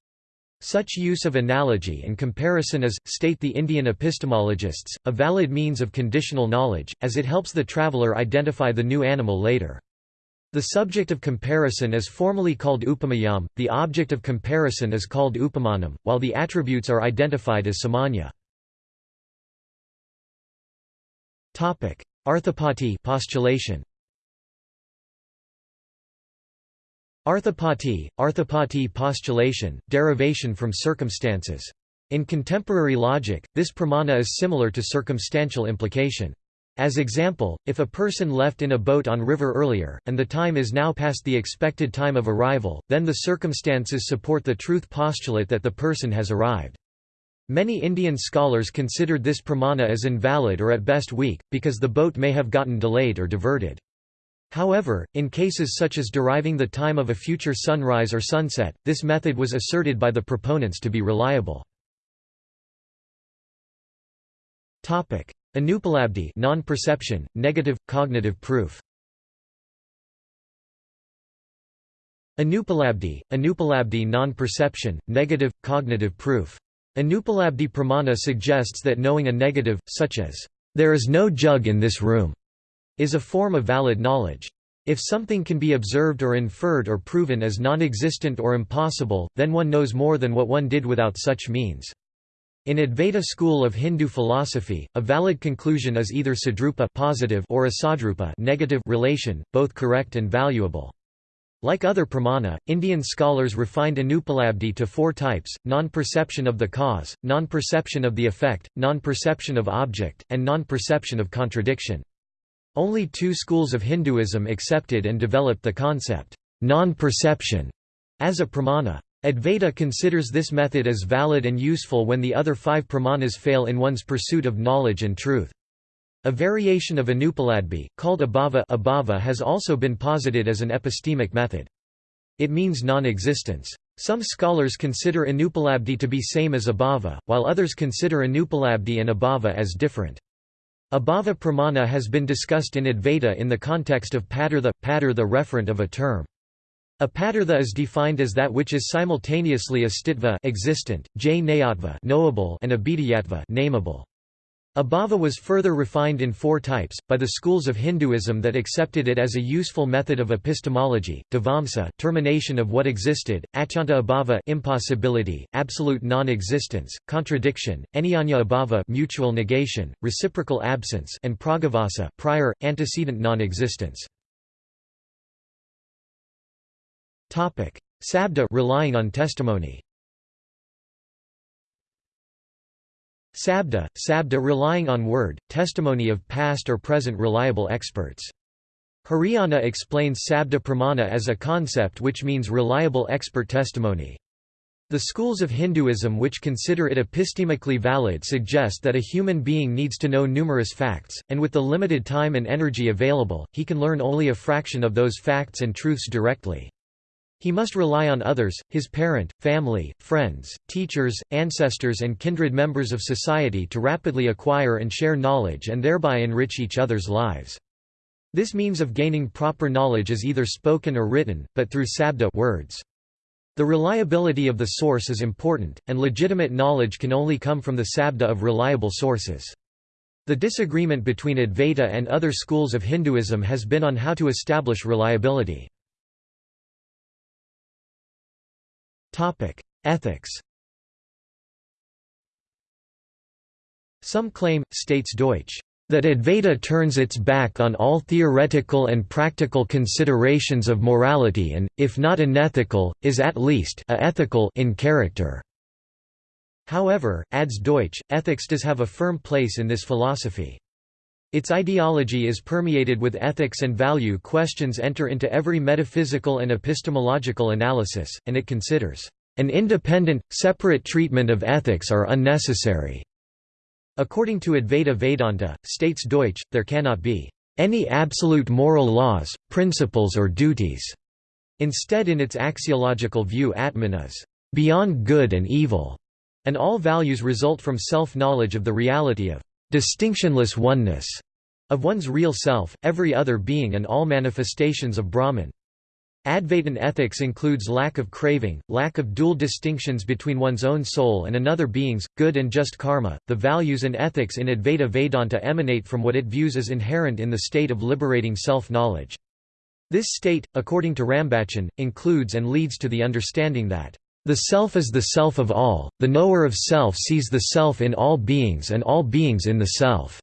Such use of analogy and comparison is, state the Indian epistemologists, a valid means of conditional knowledge, as it helps the traveller identify the new animal later. The subject of comparison is formally called upamayam, the object of comparison is called upamanam, while the attributes are identified as samanya. Arthapati postulation Arthapati, arthapati postulation, derivation from circumstances. In contemporary logic, this pramana is similar to circumstantial implication. As example, if a person left in a boat on river earlier, and the time is now past the expected time of arrival, then the circumstances support the truth postulate that the person has arrived. Many Indian scholars considered this pramana as invalid or at best weak, because the boat may have gotten delayed or diverted. However, in cases such as deriving the time of a future sunrise or sunset, this method was asserted by the proponents to be reliable. Anupalabdhi non-perception, negative, cognitive proof Anupalabdhi, Anupalabdhi non-perception, negative, cognitive proof. Anupalabdhi pramana suggests that knowing a negative, such as, "'There is no jug in this room' is a form of valid knowledge. If something can be observed or inferred or proven as non-existent or impossible, then one knows more than what one did without such means. In Advaita school of Hindu philosophy, a valid conclusion is either sadrupa positive or a sadrupa negative relation, both correct and valuable. Like other pramana, Indian scholars refined anupalabdhi to four types, non-perception of the cause, non-perception of the effect, non-perception of object, and non-perception of contradiction. Only two schools of Hinduism accepted and developed the concept, non-perception, as a pramana. Advaita considers this method as valid and useful when the other five pramanas fail in one's pursuit of knowledge and truth. A variation of Anupalabdhi, called abhava, has also been posited as an epistemic method. It means non-existence. Some scholars consider Anupalabdhi to be same as abhava, while others consider Anupalabdhi and abhava as different. Abhava pramana has been discussed in Advaita in the context of padartha, padar referent of a term. A padartha is defined as that which is simultaneously astitva existent, jnayatva knowable and abhidhayatva nameable. Abhava was further refined in four types, by the schools of Hinduism that accepted it as a useful method of epistemology, dhvamsa termination of what existed, atyanta abhava impossibility, absolute non-existence, contradiction, anyonya abhava mutual negation, reciprocal absence and pragabhava prior, antecedent non-existence. Sabda relying on testimony Sabda, sabda relying on word, testimony of past or present reliable experts. Hiriyanna explains sabda pramana as a concept which means reliable expert testimony. The schools of Hinduism which consider it epistemically valid suggest that a human being needs to know numerous facts, and with the limited time and energy available, he can learn only a fraction of those facts and truths directly. He must rely on others, his parent, family, friends, teachers, ancestors and kindred members of society to rapidly acquire and share knowledge and thereby enrich each other's lives. This means of gaining proper knowledge is either spoken or written, but through sabda words. The reliability of the source is important, and legitimate knowledge can only come from the sabda of reliable sources. The disagreement between Advaita and other schools of Hinduism has been on how to establish reliability. Ethics Some claim, states Deutsch, that Advaita turns its back on all theoretical and practical considerations of morality and, if not unethical, is at least a ethical in character. However, adds Deutsch, ethics does have a firm place in this philosophy. Its ideology is permeated with ethics and value questions enter into every metaphysical and epistemological analysis, and it considers, "...an independent, separate treatment of ethics are unnecessary." According to Advaita Vedanta, states Deutsch, there cannot be any absolute moral laws, principles or duties. Instead in its axiological view Atman is beyond good and evil, and all values result from self-knowledge of the reality of distinctionless oneness of one's real self, every other being and all manifestations of Brahman. Advaitin ethics includes lack of craving, lack of dual distinctions between one's own soul and another being's, good and just karma. The values and ethics in Advaita Vedanta emanate from what it views as inherent in the state of liberating self knowledge. This state, according to Rambachan, includes and leads to the understanding that the self is the self of all, the knower of self sees the self in all beings and all beings in the self.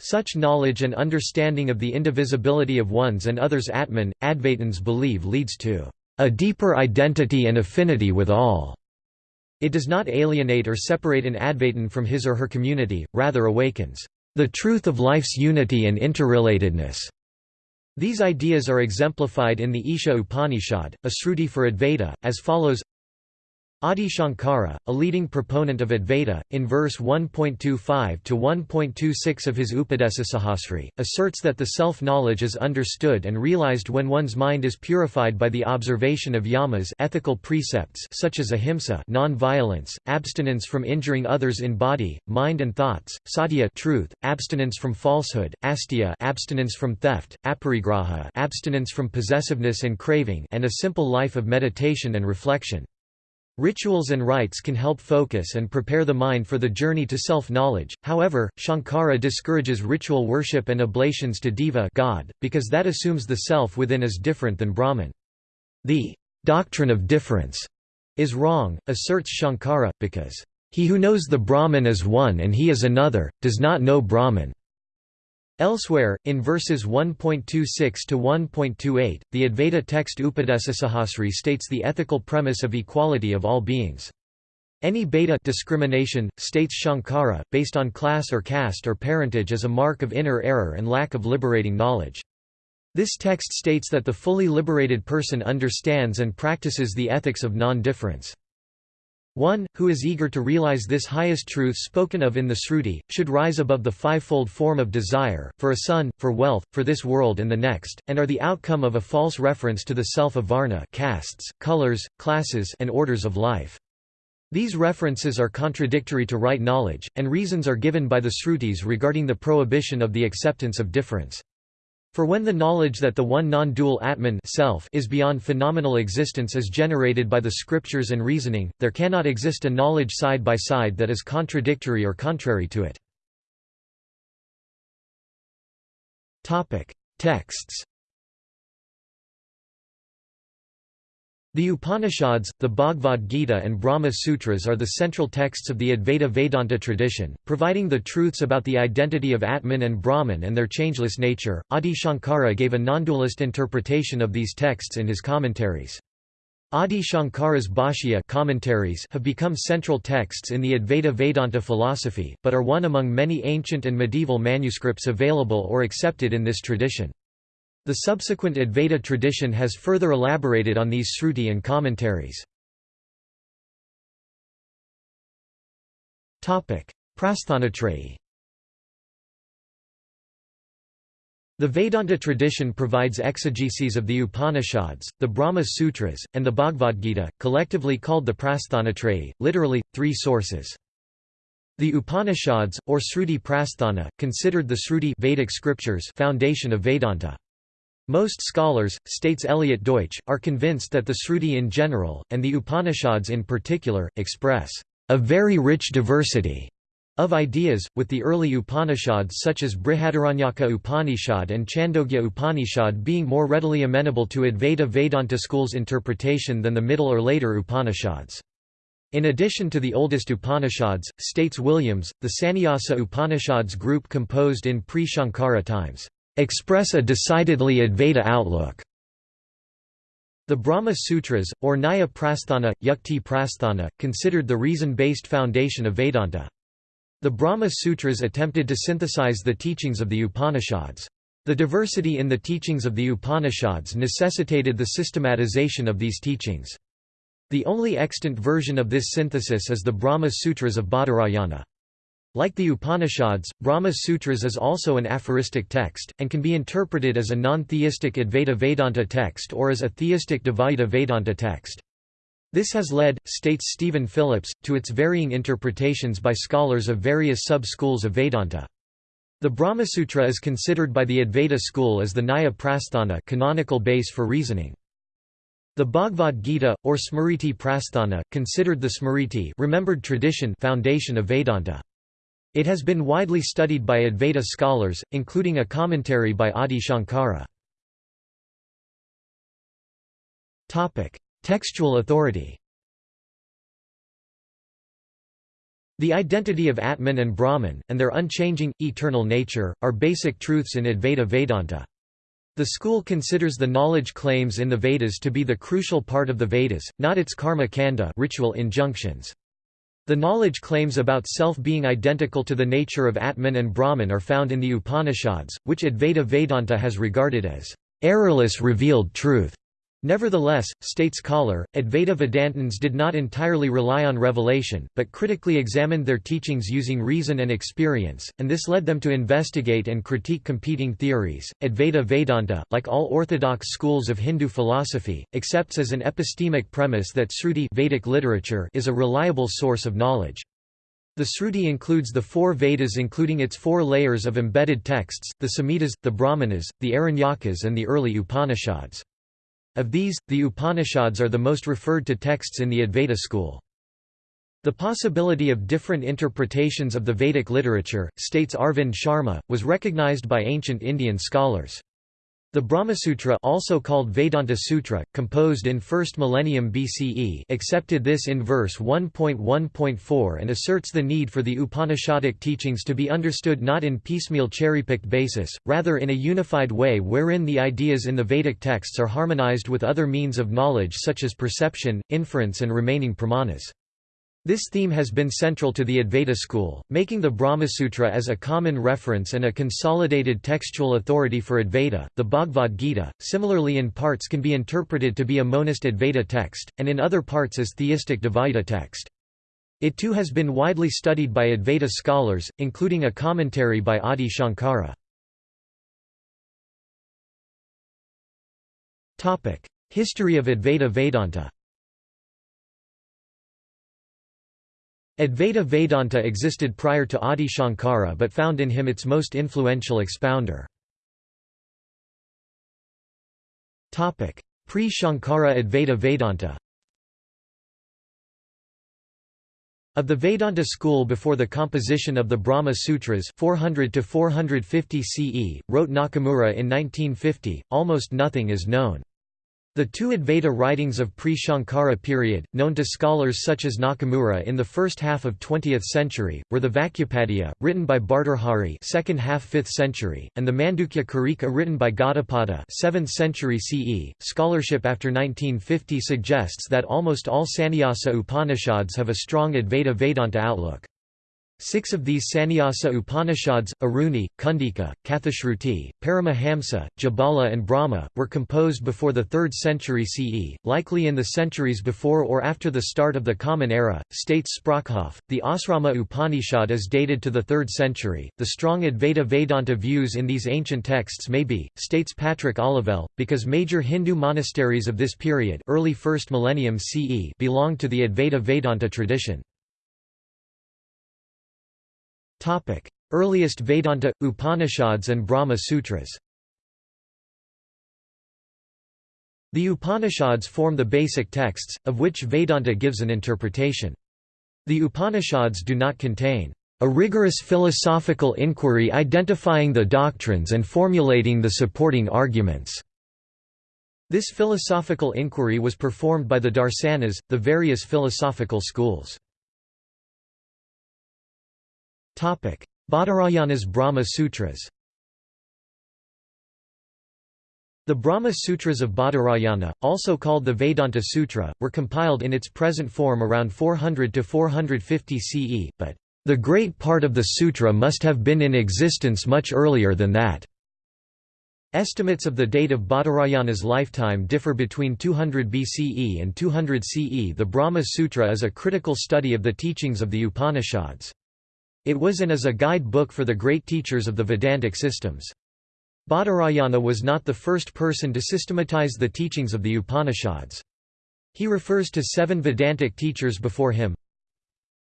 Such knowledge and understanding of the indivisibility of one's and others' Atman, Advaitins believe leads to a deeper identity and affinity with all. It does not alienate or separate an Advaitin from his or her community, rather awakens the truth of life's unity and interrelatedness. These ideas are exemplified in the Isha Upanishad, a Sruti for Advaita, as follows Adi Shankara, a leading proponent of Advaita, in verse 1.25 to 1.26 of his Upadesasahasri, asserts that the self-knowledge is understood and realized when one's mind is purified by the observation of yamas ethical precepts such as ahimsa non-violence, abstinence from injuring others in body, mind and thoughts, satya truth, abstinence from falsehood, asteya abstinence from theft, aparigraha abstinence from possessiveness and craving and a simple life of meditation and reflection. Rituals and rites can help focus and prepare the mind for the journey to self-knowledge, however, Shankara discourages ritual worship and oblations to Deva God, because that assumes the self within is different than Brahman. The doctrine of difference is wrong, asserts Shankara, because he who knows the Brahman as one and he is another, does not know Brahman. Elsewhere, in verses 1.26 to 1.28, the Advaita text Upadesasahasri states the ethical premise of equality of all beings. Any beta discrimination, states Shankara, based on class or caste or parentage is a mark of inner error and lack of liberating knowledge. This text states that the fully liberated person understands and practices the ethics of non-difference. One, who is eager to realize this highest truth spoken of in the Sruti, should rise above the fivefold form of desire, for a son, for wealth, for this world and the next, and are the outcome of a false reference to the self of Varna castes, colors, classes and orders of life. These references are contradictory to right knowledge, and reasons are given by the Srutis regarding the prohibition of the acceptance of difference. For when the knowledge that the one non-dual Atman self is beyond phenomenal existence is generated by the scriptures and reasoning, there cannot exist a knowledge side by side that is contradictory or contrary to it. Texts The Upanishads, the Bhagavad Gita and Brahma Sutras are the central texts of the Advaita Vedanta tradition, providing the truths about the identity of Atman and Brahman and their changeless nature. Adi Shankara gave a non-dualist interpretation of these texts in his commentaries. Adi Shankara's Bhashya commentaries have become central texts in the Advaita Vedanta philosophy, but are one among many ancient and medieval manuscripts available or accepted in this tradition. The subsequent Advaita tradition has further elaborated on these Sruti and commentaries. Prasthanatrayi The Vedanta tradition provides exegeses of the Upanishads, the Brahma Sutras, and the Bhagavad Gita, collectively called the Prasthanatrayi, literally, three sources. The Upanishads, or Sruti Prasthana, considered the Sruti Vedic scriptures foundation of Vedanta. Most scholars, states Eliot Deutsch, are convinced that the Sruti in general, and the Upanishads in particular, express a very rich diversity of ideas, with the early Upanishads such as Brihadaranyaka Upanishad and Chandogya Upanishad being more readily amenable to Advaita Vedanta school's interpretation than the middle or later Upanishads. In addition to the oldest Upanishads, states Williams, the Sannyasa Upanishads group composed in pre-Shankara times express a decidedly Advaita outlook. The Brahma Sutras, or Nyaya Prasthana, Yukti Prasthana, considered the reason-based foundation of Vedanta. The Brahma Sutras attempted to synthesize the teachings of the Upanishads. The diversity in the teachings of the Upanishads necessitated the systematization of these teachings. The only extant version of this synthesis is the Brahma Sutras of Badarayana. Like the Upanishads, Brahma Sutras is also an aphoristic text, and can be interpreted as a non-theistic Advaita Vedanta text or as a theistic Dvaita Vedanta text. This has led, states Stephen Phillips, to its varying interpretations by scholars of various sub-schools of Vedanta. The Brahmasutra is considered by the Advaita school as the Nyaya Prasthana canonical base for reasoning. The Bhagavad Gita, or Smriti Prasthana, considered the Smriti remembered tradition foundation of Vedanta. It has been widely studied by Advaita scholars, including a commentary by Adi Shankara. Textual authority The identity of Atman and Brahman, and their unchanging, eternal nature, are basic truths in Advaita Vedanta. The school considers the knowledge claims in the Vedas to be the crucial part of the Vedas, not its karma kanda ritual injunctions. The knowledge claims about self being identical to the nature of Atman and Brahman are found in the Upanishads, which Advaita Vedanta has regarded as errorless revealed truth. Nevertheless, states Koller, Advaita Vedantins did not entirely rely on revelation, but critically examined their teachings using reason and experience, and this led them to investigate and critique competing theories. Advaita Vedanta, like all orthodox schools of Hindu philosophy, accepts as an epistemic premise that Sruti Vedic literature is a reliable source of knowledge. The Sruti includes the four Vedas including its four layers of embedded texts, the Samhitas, the Brahmanas, the Aranyakas and the early Upanishads. Of these, the Upanishads are the most referred to texts in the Advaita school. The possibility of different interpretations of the Vedic literature, states Arvind Sharma, was recognized by ancient Indian scholars. The Brahmasutra also called Vedanta Sutra, composed in 1st millennium BCE accepted this in verse 1.1.4 and asserts the need for the Upanishadic teachings to be understood not in piecemeal cherry-picked basis, rather in a unified way wherein the ideas in the Vedic texts are harmonized with other means of knowledge such as perception, inference and remaining pramanas. This theme has been central to the Advaita school, making the Brahmasutra as a common reference and a consolidated textual authority for Advaita. The Bhagavad Gita, similarly in parts can be interpreted to be a monist Advaita text, and in other parts as theistic Dvaita text. It too has been widely studied by Advaita scholars, including a commentary by Adi Shankara. History of Advaita Vedanta Advaita Vedanta existed prior to Adi Shankara but found in him its most influential expounder. Pre-Shankara Advaita Vedanta Of the Vedanta school before the composition of the Brahma Sutras 400 to 450 CE, wrote Nakamura in 1950, almost nothing is known. The two Advaita writings of pre-Shankara period, known to scholars such as Nakamura in the first half of 20th century, were the Vakyapadiya, written by Bhartrhari second half 5th century, and the Mandukya Karika written by Gaudapada 7th century CE. Scholarship after 1950 suggests that almost all Sannyasa Upanishads have a strong Advaita Vedanta outlook. Six of these Sannyasa Upanishads, Aruni, Kundika, Kathashruti, Paramahamsa, Jabala and Brahma, were composed before the 3rd century CE, likely in the centuries before or after the start of the Common Era, states Sprockhoff. The Asrama Upanishad is dated to the 3rd century. The strong Advaita Vedanta views in these ancient texts may be, states Patrick Olivelle, because major Hindu monasteries of this period early 1st millennium CE belonged to the Advaita Vedanta tradition. Earliest Vedanta, Upanishads and Brahma Sutras The Upanishads form the basic texts, of which Vedanta gives an interpretation. The Upanishads do not contain a rigorous philosophical inquiry identifying the doctrines and formulating the supporting arguments. This philosophical inquiry was performed by the Darsanas, the various philosophical schools. Badarayana's Brahma Sutras The Brahma Sutras of Badarayana, also called the Vedanta Sutra, were compiled in its present form around 400 to 450 CE, but the great part of the sutra must have been in existence much earlier than that. Estimates of the date of Badarayana's lifetime differ between 200 BCE and 200 CE. The Brahma Sutra is a critical study of the teachings of the Upanishads. It was and is a guide book for the great teachers of the Vedantic systems. Badarayana was not the first person to systematize the teachings of the Upanishads. He refers to seven Vedantic teachers before him,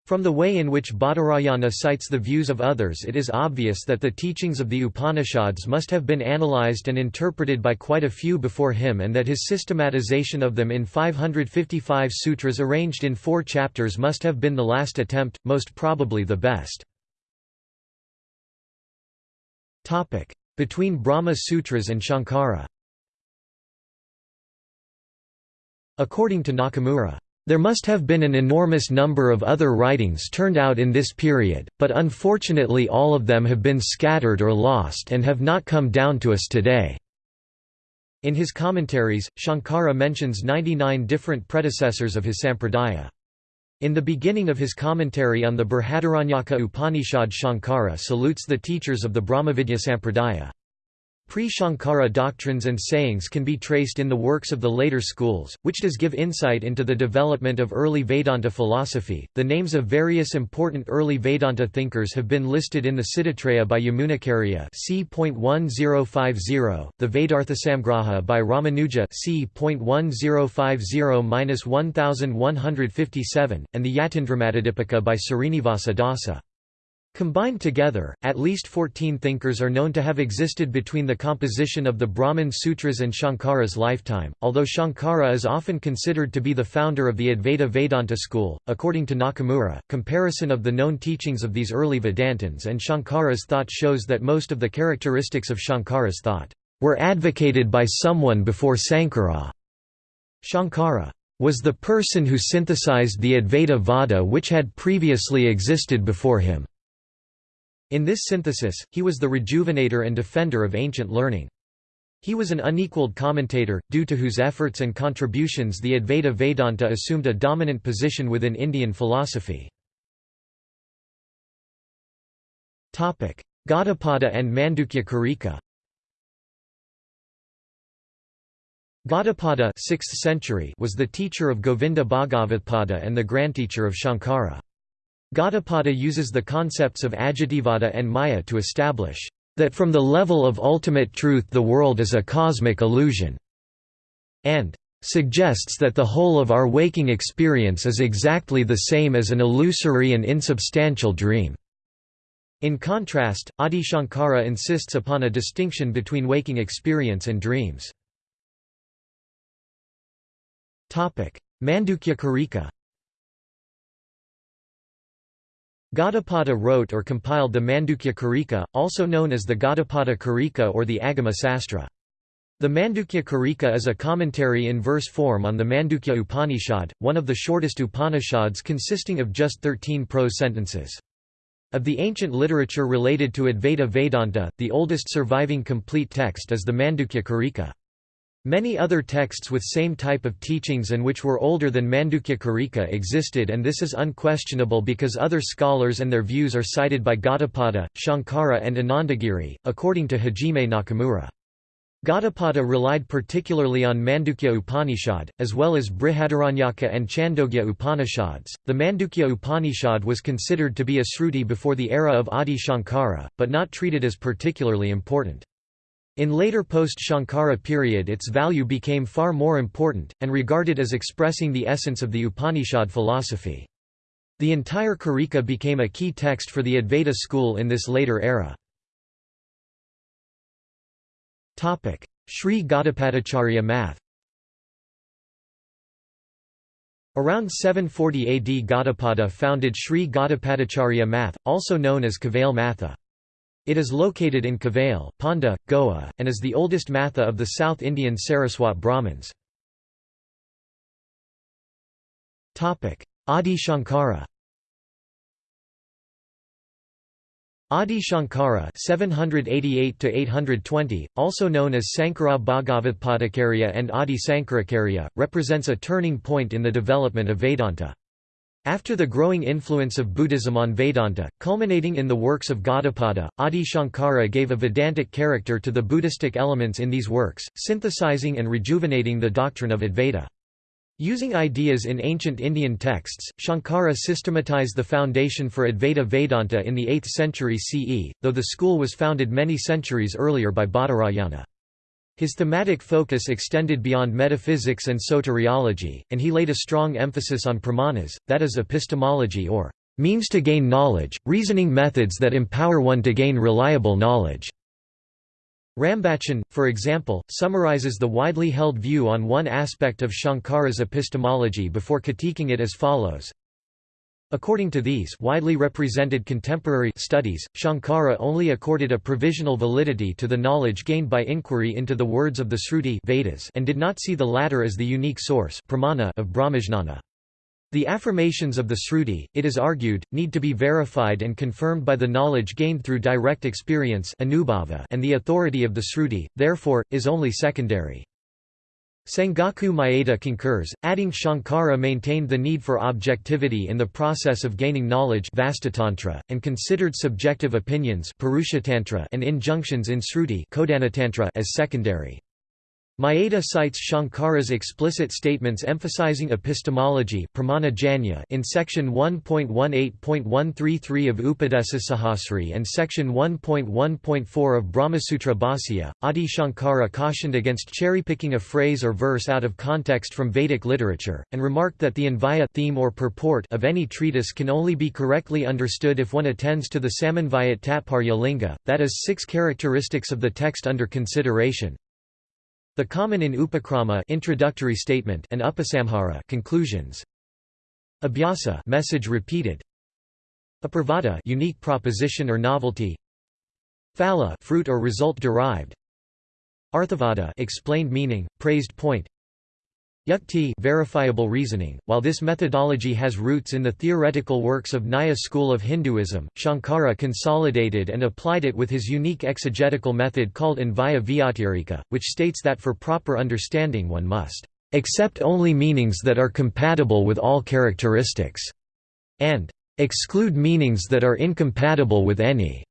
from the way in which Badarayana cites the views of others it is obvious that the teachings of the Upanishads must have been analyzed and interpreted by quite a few before him and that his systematization of them in 555 sutras arranged in four chapters must have been the last attempt, most probably the best. Between Brahma Sutras and Shankara According to Nakamura, there must have been an enormous number of other writings turned out in this period, but unfortunately all of them have been scattered or lost and have not come down to us today. In his commentaries, Shankara mentions 99 different predecessors of his sampradaya. In the beginning of his commentary on the Brihadaranyaka Upanishad Shankara salutes the teachers of the Brahmavidya Sampradaya. Pre-Shankara doctrines and sayings can be traced in the works of the later schools, which does give insight into the development of early Vedanta philosophy. The names of various important early Vedanta thinkers have been listed in the Siddhitraya by Yamunacharya c.1050, the Vedarthasamgraha by Ramanuja c.1050-1157, and the Yatindramatadipika by Srinivasa Dasa. Combined together, at least 14 thinkers are known to have existed between the composition of the Brahman Sutras and Shankara's lifetime, although Shankara is often considered to be the founder of the Advaita Vedanta school. According to Nakamura, comparison of the known teachings of these early Vedantins and Shankara's thought shows that most of the characteristics of Shankara's thought were advocated by someone before Sankara. Shankara was the person who synthesized the Advaita Vada which had previously existed before him. In this synthesis, he was the rejuvenator and defender of ancient learning. He was an unequaled commentator, due to whose efforts and contributions the Advaita Vedanta assumed a dominant position within Indian philosophy. Gaudapada and Mandukya Karika Gaudapada 6th century was the teacher of Govinda Bhagavatpada and the grandteacher of Shankara. Gaudapada uses the concepts of Ajativada and Maya to establish that from the level of ultimate truth the world is a cosmic illusion, and suggests that the whole of our waking experience is exactly the same as an illusory and insubstantial dream. In contrast, Adi Shankara insists upon a distinction between waking experience and dreams. Mandukya Karika Gaudapada wrote or compiled the Mandukya Karika, also known as the Gaudapada Karika or the Agama Sastra. The Mandukya Karika is a commentary in verse form on the Mandukya Upanishad, one of the shortest Upanishads consisting of just 13 prose sentences. Of the ancient literature related to Advaita Vedanta, the oldest surviving complete text is the Mandukya Karika. Many other texts with same type of teachings and which were older than Mandukya Karika existed and this is unquestionable because other scholars and their views are cited by Gaudapada, Shankara and Anandagiri, according to Hajime Nakamura. Gaudapada relied particularly on Mandukya Upanishad, as well as Brihadaranyaka and Chandogya Upanishads. The Mandukya Upanishad was considered to be a Sruti before the era of Adi Shankara, but not treated as particularly important. In later post-Shankara period its value became far more important, and regarded as expressing the essence of the Upanishad philosophy. The entire Karika became a key text for the Advaita school in this later era. Sri Gaudapadacharya math Around 740 AD Gaudapada founded Sri Gaudapadacharya math, also known as Kavail Matha. It is located in Kavail, Ponda, Goa, and is the oldest matha of the South Indian Saraswat Brahmins. Adi Shankara Adi Shankara (788–820), also known as Sankara Bhagavatpadakarya and Adi Sankaracharya, represents a turning point in the development of Vedanta. After the growing influence of Buddhism on Vedanta, culminating in the works of Gaudapada, Adi Shankara gave a Vedantic character to the Buddhistic elements in these works, synthesizing and rejuvenating the doctrine of Advaita. Using ideas in ancient Indian texts, Shankara systematized the foundation for Advaita Vedanta in the 8th century CE, though the school was founded many centuries earlier by Badarayana. His thematic focus extended beyond metaphysics and soteriology, and he laid a strong emphasis on pramanas, that is epistemology or means to gain knowledge, reasoning methods that empower one to gain reliable knowledge. Rambachan, for example, summarizes the widely held view on one aspect of Shankara's epistemology before critiquing it as follows. According to these widely represented contemporary studies, Shankara only accorded a provisional validity to the knowledge gained by inquiry into the words of the Sruti Vedas and did not see the latter as the unique source pramana of Brahmajnana. The affirmations of the Sruti, it is argued, need to be verified and confirmed by the knowledge gained through direct experience and the authority of the Sruti, therefore, is only secondary. Sengaku Mayeda concurs, adding Shankara maintained the need for objectivity in the process of gaining knowledge and considered subjective opinions and injunctions in Sruti as secondary. Mayeda cites Shankara's explicit statements emphasizing epistemology in section 1.18.133 of Upadesasahasri and section 1.1.4 of Brahmasutra Bhāsya. Adi Shankara cautioned against cherry-picking a phrase or verse out of context from Vedic literature, and remarked that the Anvaya theme or purport of any treatise can only be correctly understood if one attends to the Samanvayat Tatparya Linga, that is six characteristics of the text under consideration, the common in Upakrama introductory statement and Upasamhara conclusions. Abhyasa message repeated. Apravada unique proposition or novelty. Phala fruit or result derived. Arthavada explained meaning, praised point. Yukti verifiable reasoning. While this methodology has roots in the theoretical works of Nyaya school of Hinduism, Shankara consolidated and applied it with his unique exegetical method called Anvaya Vyatirika, which states that for proper understanding one must accept only meanings that are compatible with all characteristics, and exclude meanings that are incompatible with any.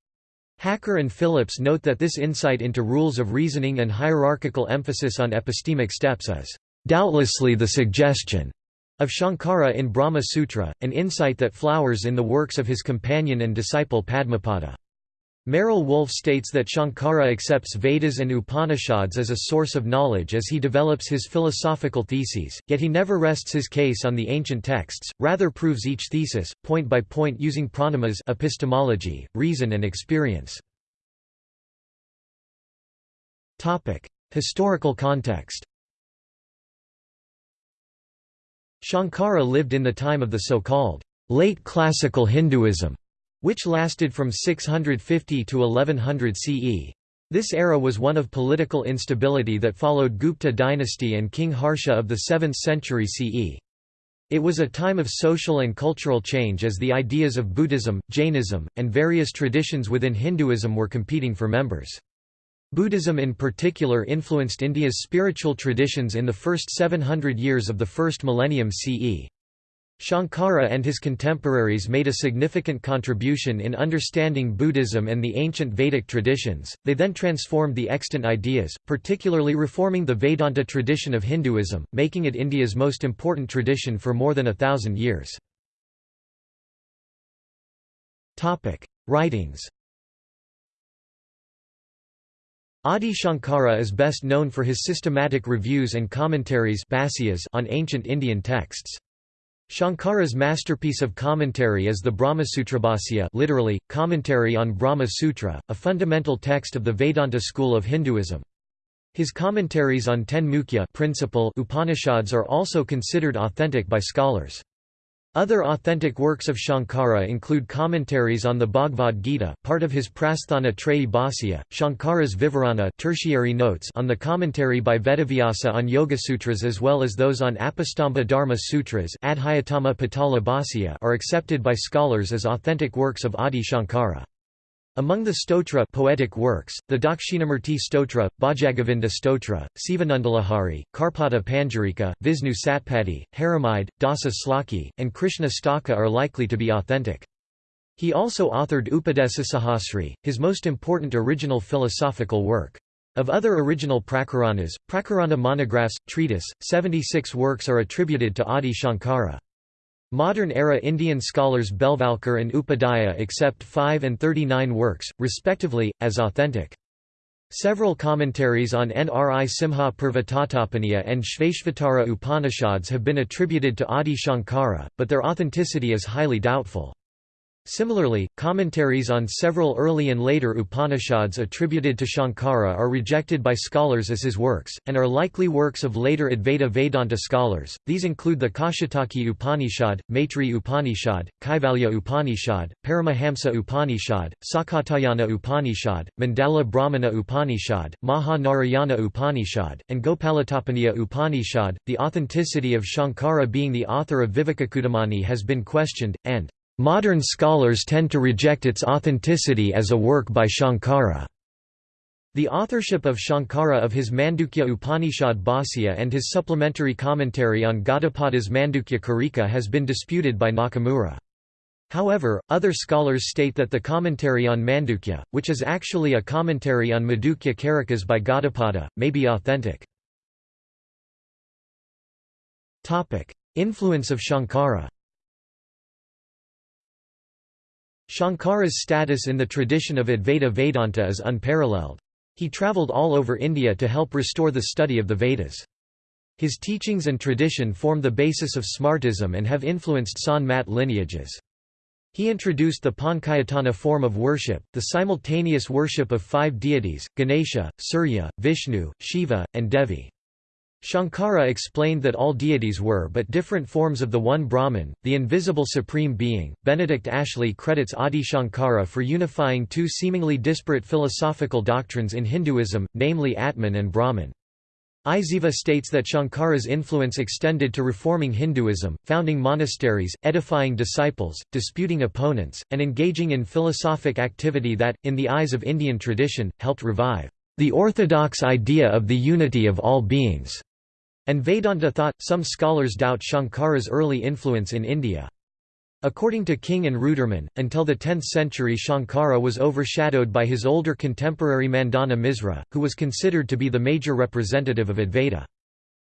Hacker and Phillips note that this insight into rules of reasoning and hierarchical emphasis on epistemic steps is doubtlessly the suggestion of Shankara in Brahma Sutra, an insight that flowers in the works of his companion and disciple Padmapada. Merrell-Wolff states that Shankara accepts Vedas and Upanishads as a source of knowledge as he develops his philosophical theses, yet he never rests his case on the ancient texts, rather proves each thesis, point by point using pramanas epistemology, reason and experience. Historical context Shankara lived in the time of the so-called late classical Hinduism, which lasted from 650 to 1100 CE. This era was one of political instability that followed Gupta dynasty and King Harsha of the 7th century CE. It was a time of social and cultural change as the ideas of Buddhism, Jainism, and various traditions within Hinduism were competing for members. Buddhism in particular influenced India's spiritual traditions in the first 700 years of the first millennium CE. Shankara and his contemporaries made a significant contribution in understanding Buddhism and the ancient Vedic traditions, they then transformed the extant ideas, particularly reforming the Vedanta tradition of Hinduism, making it India's most important tradition for more than a thousand years. Writings Adi Shankara is best known for his systematic reviews and commentaries on ancient Indian texts. Shankara's masterpiece of commentary is the Brahmasutrabhasya literally, commentary on Brahma Sutra, a fundamental text of the Vedanta school of Hinduism. His commentaries on ten mukhya principal Upanishads are also considered authentic by scholars. Other authentic works of Shankara include commentaries on the Bhagavad Gita, part of his Prasthana Trayi Bhāsya, Shankara's Vivarana tertiary notes on the commentary by Vedavyasa on Yoga Sutras as well as those on Apastamba Dharma Sutras Adhyatama are accepted by scholars as authentic works of Adi Shankara. Among the stotra poetic works, the Dakshinamurti Stotra, Bhajagovinda Stotra, Sivanandalahari, Karpada Panjarika, Visnu Satpadi, Harimide, Dasa Slaki, and Krishna Staka are likely to be authentic. He also authored Upadesasahasri, his most important original philosophical work. Of other original prakaranas, Prakarana monographs, treatise, 76 works are attributed to Adi Shankara. Modern-era Indian scholars Belvalkar and Upadhyaya accept 5 and 39 works, respectively, as authentic. Several commentaries on Nri Simha Purvatatopanija and Shvetashvatara Upanishads have been attributed to Adi Shankara, but their authenticity is highly doubtful. Similarly, commentaries on several early and later Upanishads attributed to Shankara are rejected by scholars as his works, and are likely works of later Advaita Vedanta scholars. These include the Kaushitaki Upanishad, Maitri Upanishad, Kaivalya Upanishad, Paramahamsa Upanishad, Sakatayana Upanishad, Mandala Brahmana Upanishad, Maha-Narayana Upanishad, and Gopalatapaniya Upanishad. The authenticity of Shankara being the author of Vivekachudamani has been questioned, and Modern scholars tend to reject its authenticity as a work by Shankara. The authorship of Shankara of his Mandukya Upanishad Bhāsya and his supplementary commentary on Gaudapada's Mandukya Karika has been disputed by Nakamura. However, other scholars state that the commentary on Mandukya, which is actually a commentary on Mandukya Karikas by Gaudapada, may be authentic. Influence of Shankara Shankara's status in the tradition of Advaita Vedanta is unparalleled. He travelled all over India to help restore the study of the Vedas. His teachings and tradition form the basis of Smartism and have influenced Sant Mat lineages. He introduced the Panchayatana form of worship, the simultaneous worship of five deities, Ganesha, Surya, Vishnu, Shiva, and Devi. Shankara explained that all deities were but different forms of the one Brahman, the invisible supreme being. Benedict Ashley credits Adi Shankara for unifying two seemingly disparate philosophical doctrines in Hinduism, namely Atman and Brahman. Isaeva states that Shankara's influence extended to reforming Hinduism, founding monasteries, edifying disciples, disputing opponents, and engaging in philosophic activity that, in the eyes of Indian tradition, helped revive the orthodox idea of the unity of all beings, and Vedanta thought. Some scholars doubt Shankara's early influence in India. According to King and Roodurmun, until the 10th century Shankara was overshadowed by his older contemporary Mandana Misra, who was considered to be the major representative of Advaita.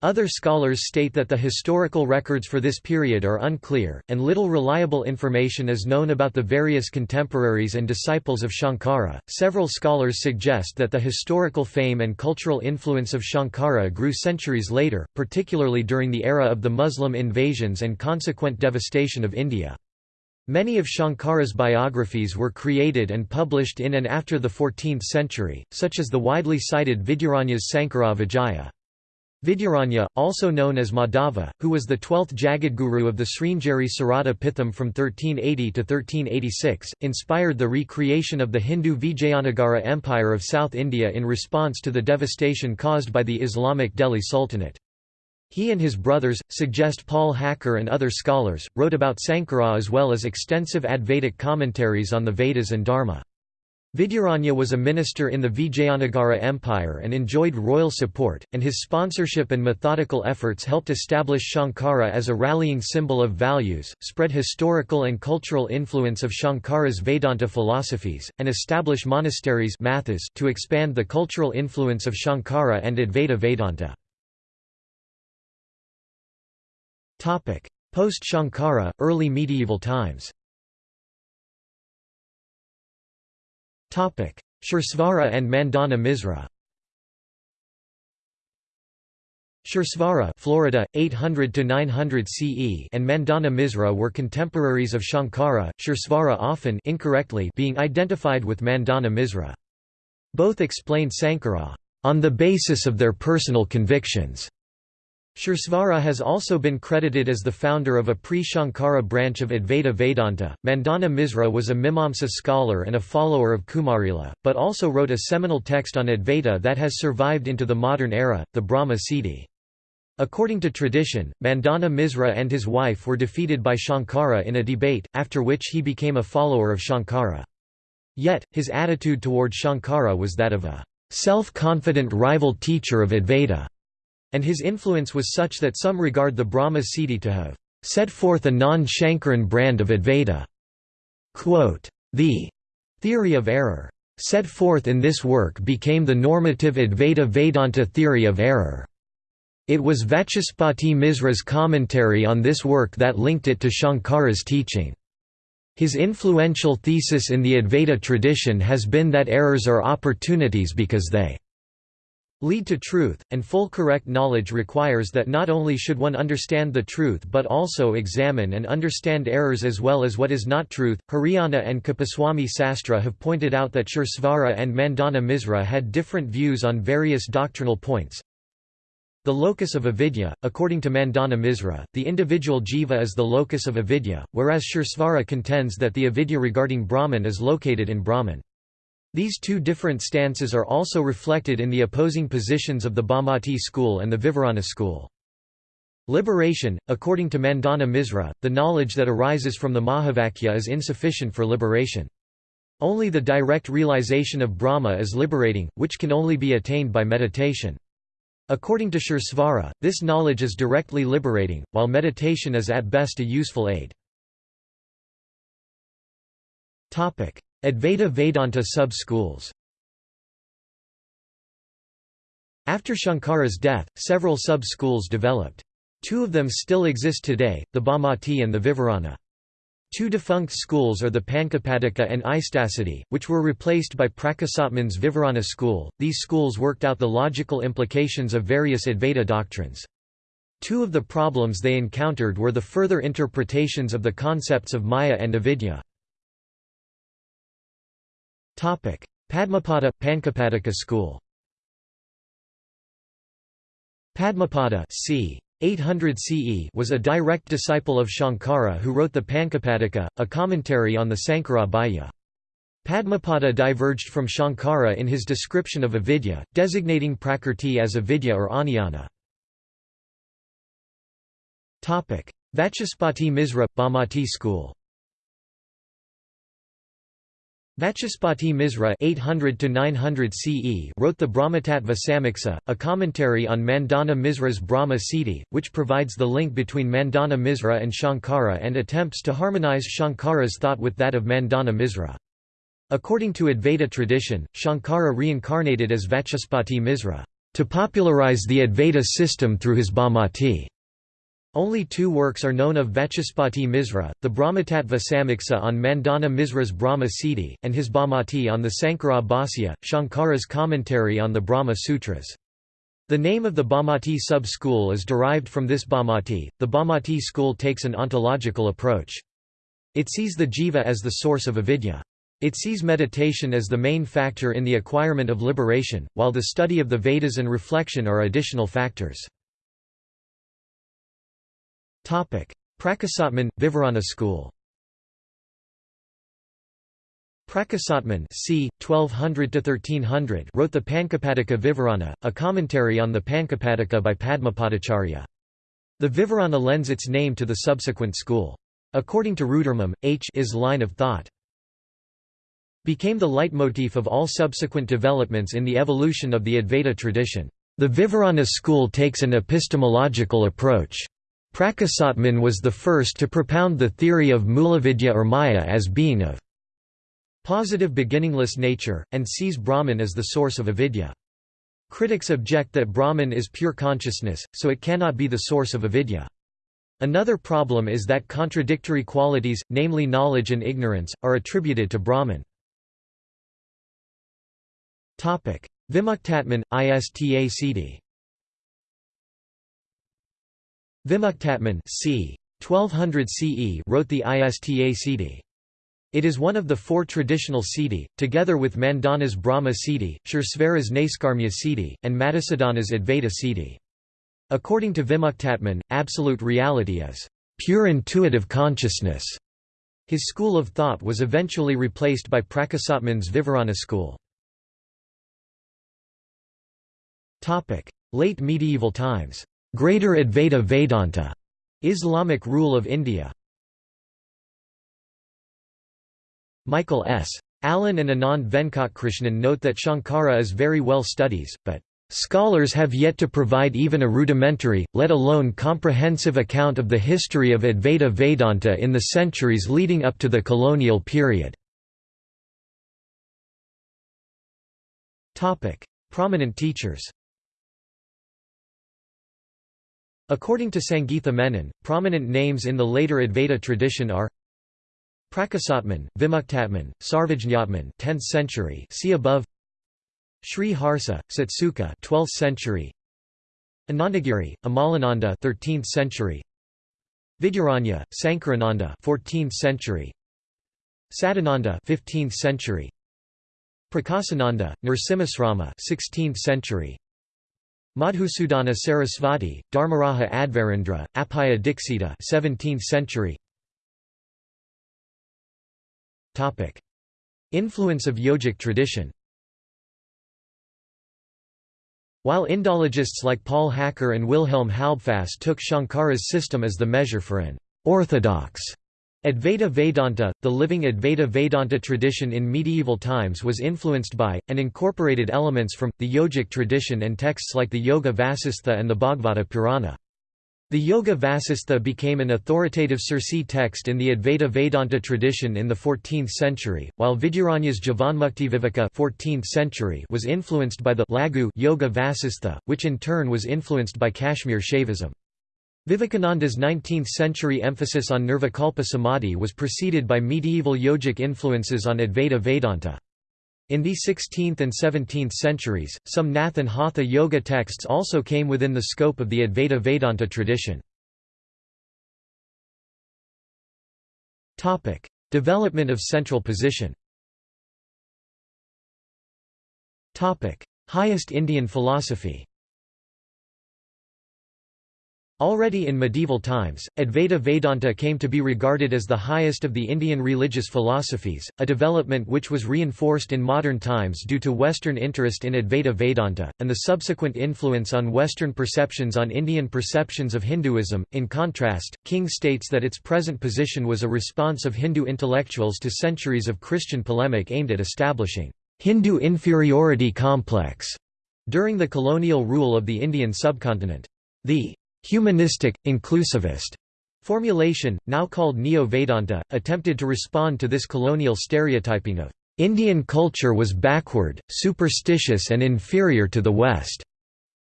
Other scholars state that the historical records for this period are unclear, and little reliable information is known about the various contemporaries and disciples of Shankara. Several scholars suggest that the historical fame and cultural influence of Shankara grew centuries later, particularly during the era of the Muslim invasions and consequent devastation of India. Many of Shankara's biographies were created and published in and after the 14th century, such as the widely cited Vidyaranya's Sankara Vijaya. Vidyaranya, also known as Madhava, who was the twelfth Jagadguru of the Sringeri Sarada Pitham from 1380 to 1386, inspired the recreation of the Hindu Vijayanagara Empire of South India in response to the devastation caused by the Islamic Delhi Sultanate. He and his brothers, suggest Paul Hacker and other scholars, wrote about Sankara as well as extensive Advaitic commentaries on the Vedas and Dharma. Vidyaranya was a minister in the Vijayanagara Empire and enjoyed royal support, and his sponsorship and methodical efforts helped establish Shankara as a rallying symbol of values, spread historical and cultural influence of Shankara's Vedanta philosophies, and establish monasteries mathas to expand the cultural influence of Shankara and Advaita Vedanta. Post-Shankara, early medieval times Suresvara and Mandana Misra Suresvara Florida, 800 to 900 CE and Mandana Misra were contemporaries of Shankara, Suresvara often incorrectly being identified with Mandana Misra. Both explained Sankara on the basis of their personal convictions. Suresvara has also been credited as the founder of a pre-Shankara branch of Advaita Vedanta. Mandana Misra was a Mimamsa scholar and a follower of Kumarila, but also wrote a seminal text on Advaita that has survived into the modern era, the Brahma Siddhi. According to tradition, Mandana Misra and his wife were defeated by Shankara in a debate, after which he became a follower of Shankara. Yet, his attitude toward Shankara was that of a self-confident rival teacher of Advaita and his influence was such that some regard the Brahma Siddhi to have set forth a non-Shankaran brand of Advaita. Quote, the theory of error set forth in this work became the normative Advaita Vedanta theory of error. It was Vachaspati Misra's commentary on this work that linked it to Shankara's teaching. His influential thesis in the Advaita tradition has been that errors are opportunities because they lead to truth, and full correct knowledge requires that not only should one understand the truth but also examine and understand errors as well as what is not truth. Hiriyanna and Kuppuswami Sastri have pointed out that Suresvara and Mandana Misra had different views on various doctrinal points. The locus of avidya, according to Mandana Misra, the individual jiva is the locus of avidya, whereas Suresvara contends that the avidya regarding Brahman is located in Brahman. These two different stances are also reflected in the opposing positions of the Bhamati school and the Vivarana school. Liberation, according to Mandana Misra, the knowledge that arises from the Mahavakya is insufficient for liberation. Only the direct realization of Brahma is liberating, which can only be attained by meditation. According to Suresvara, this knowledge is directly liberating, while meditation is at best a useful aid. Advaita Vedanta sub-schools After Shankara's death, several sub-schools developed. Two of them still exist today, the Bhamati and the Vivarana. Two defunct schools are the Panchapadika and Istasiddhi, which were replaced by Prakasatman's Vivarana school. These schools worked out the logical implications of various Advaita doctrines. Two of the problems they encountered were the further interpretations of the concepts of Maya and Avidya. Padmapada – Panchapadika school Padmapada c. 800 CE was a direct disciple of Shankara who wrote the Panchapadika, a commentary on the Sankara Bhasya. Padmapada diverged from Shankara in his description of avidya, designating prakrti as avidya or ajnana. Vachaspati Misra – Bhamati school Vachaspati Misra 800 900 CE wrote the Brahmatattva Samiksa, a commentary on Mandana Misra's Brahma Siddhi, which provides the link between Mandana Misra and Shankara and attempts to harmonize Shankara's thought with that of Mandana Misra. According to Advaita tradition, Shankara reincarnated as Vachaspati Misra, to popularize the Advaita system through his Bhamati. Only two works are known of Vachaspati Misra, the Brahmatattva Samiksa on Mandana Misra's Brahma Siddhi, and his Bhamati on the Sankara Bhasya, Shankara's commentary on the Brahma Sutras. The name of the Bhamati sub-school is derived from this Bhamati. The Bhamati school takes an ontological approach. It sees the jiva as the source of avidya. It sees meditation as the main factor in the acquirement of liberation, while the study of the Vedas and reflection are additional factors. Prakasatman, Vivarana school Prakasatman c. 1200–1300 wrote the Panchapadika Vivarana, a commentary on the Panchapadika by Padmapadacharya. The Vivarana lends its name to the subsequent school. According to Roodurmun, H is line of thought became the leitmotif of all subsequent developments in the evolution of the Advaita tradition. The Vivarana school takes an epistemological approach. Prakasatman was the first to propound the theory of Mulavidya or Maya as being of positive beginningless nature, and sees Brahman as the source of avidya. Critics object that Brahman is pure consciousness, so it cannot be the source of avidya. Another problem is that contradictory qualities, namely knowledge and ignorance, are attributed to Brahman. Vimuktatman, Ista Siddhi Vimuktatman c. 1200 CE wrote the Ista Siddhi. It is one of the four traditional Siddhi, together with Mandana's Brahma Siddhi, Suresvara's Naiskarmya Siddhi, and Madhusudana's Advaita Siddhi. According to Vimuktatman, absolute reality is pure intuitive consciousness. His school of thought was eventually replaced by Prakasatman's Vivarana school. Late medieval times Greater Advaita Vedanta, Islamic rule of India. Michael S. Allen and Anand Venkatkrishnan note that Shankara is very well studies, but Scholars have yet to provide even a rudimentary, let alone comprehensive account of the history of Advaita Vedanta in the centuries leading up to the colonial period. Prominent teachers According to Sangeetha Menon, prominent names in the later Advaita tradition are Prakasatman, Vimuktatman, Sarvajñatman 10th century see above Sri Harsa, Satsuka 12th century Anandagiri, Amalananda 13th century Vidyaranya, Sankarananda 14th century Sadananda 15th century Prakasananda, Nrsimhasrama 16th century Madhusudana Sarasvati, Dharmaraja Advairendra, Appaya Dixita 17th century. Influence of yogic tradition While Indologists like Paul Hacker and Wilhelm Halbfass took Shankara's system as the measure for an orthodox Advaita Vedanta, the living Advaita Vedanta tradition in medieval times was influenced by, and incorporated elements from, the yogic tradition and texts like the Yoga Vasistha and the Bhagavata Purana. The Yoga Vasistha became an authoritative Sirsi text in the Advaita Vedanta tradition in the 14th century, while Vidyaranya's Jivanmuktiviveka 14th century was influenced by the Laghu Yoga Vasistha, which in turn was influenced by Kashmir Shaivism. Vivekananda's 19th-century emphasis on Nirvikalpa Samadhi was preceded by medieval yogic influences on Advaita Vedanta. In the 16th and 17th centuries, some Nath and Hatha yoga texts also came within the scope of the Advaita Vedanta tradition. Development of central position Highest Indian philosophy Already in medieval times, Advaita Vedanta came to be regarded as the highest of the Indian religious philosophies, a development which was reinforced in modern times due to Western interest in Advaita Vedanta, and the subsequent influence on Western perceptions on Indian perceptions of Hinduism. In contrast, King states that its present position was a response of Hindu intellectuals to centuries of Christian polemic aimed at establishing Hindu inferiority complex during the colonial rule of the Indian subcontinent. The Humanistic, inclusivist formulation, now called Neo-Vedanta, attempted to respond to this colonial stereotyping of Indian culture was backward, superstitious and inferior to the West,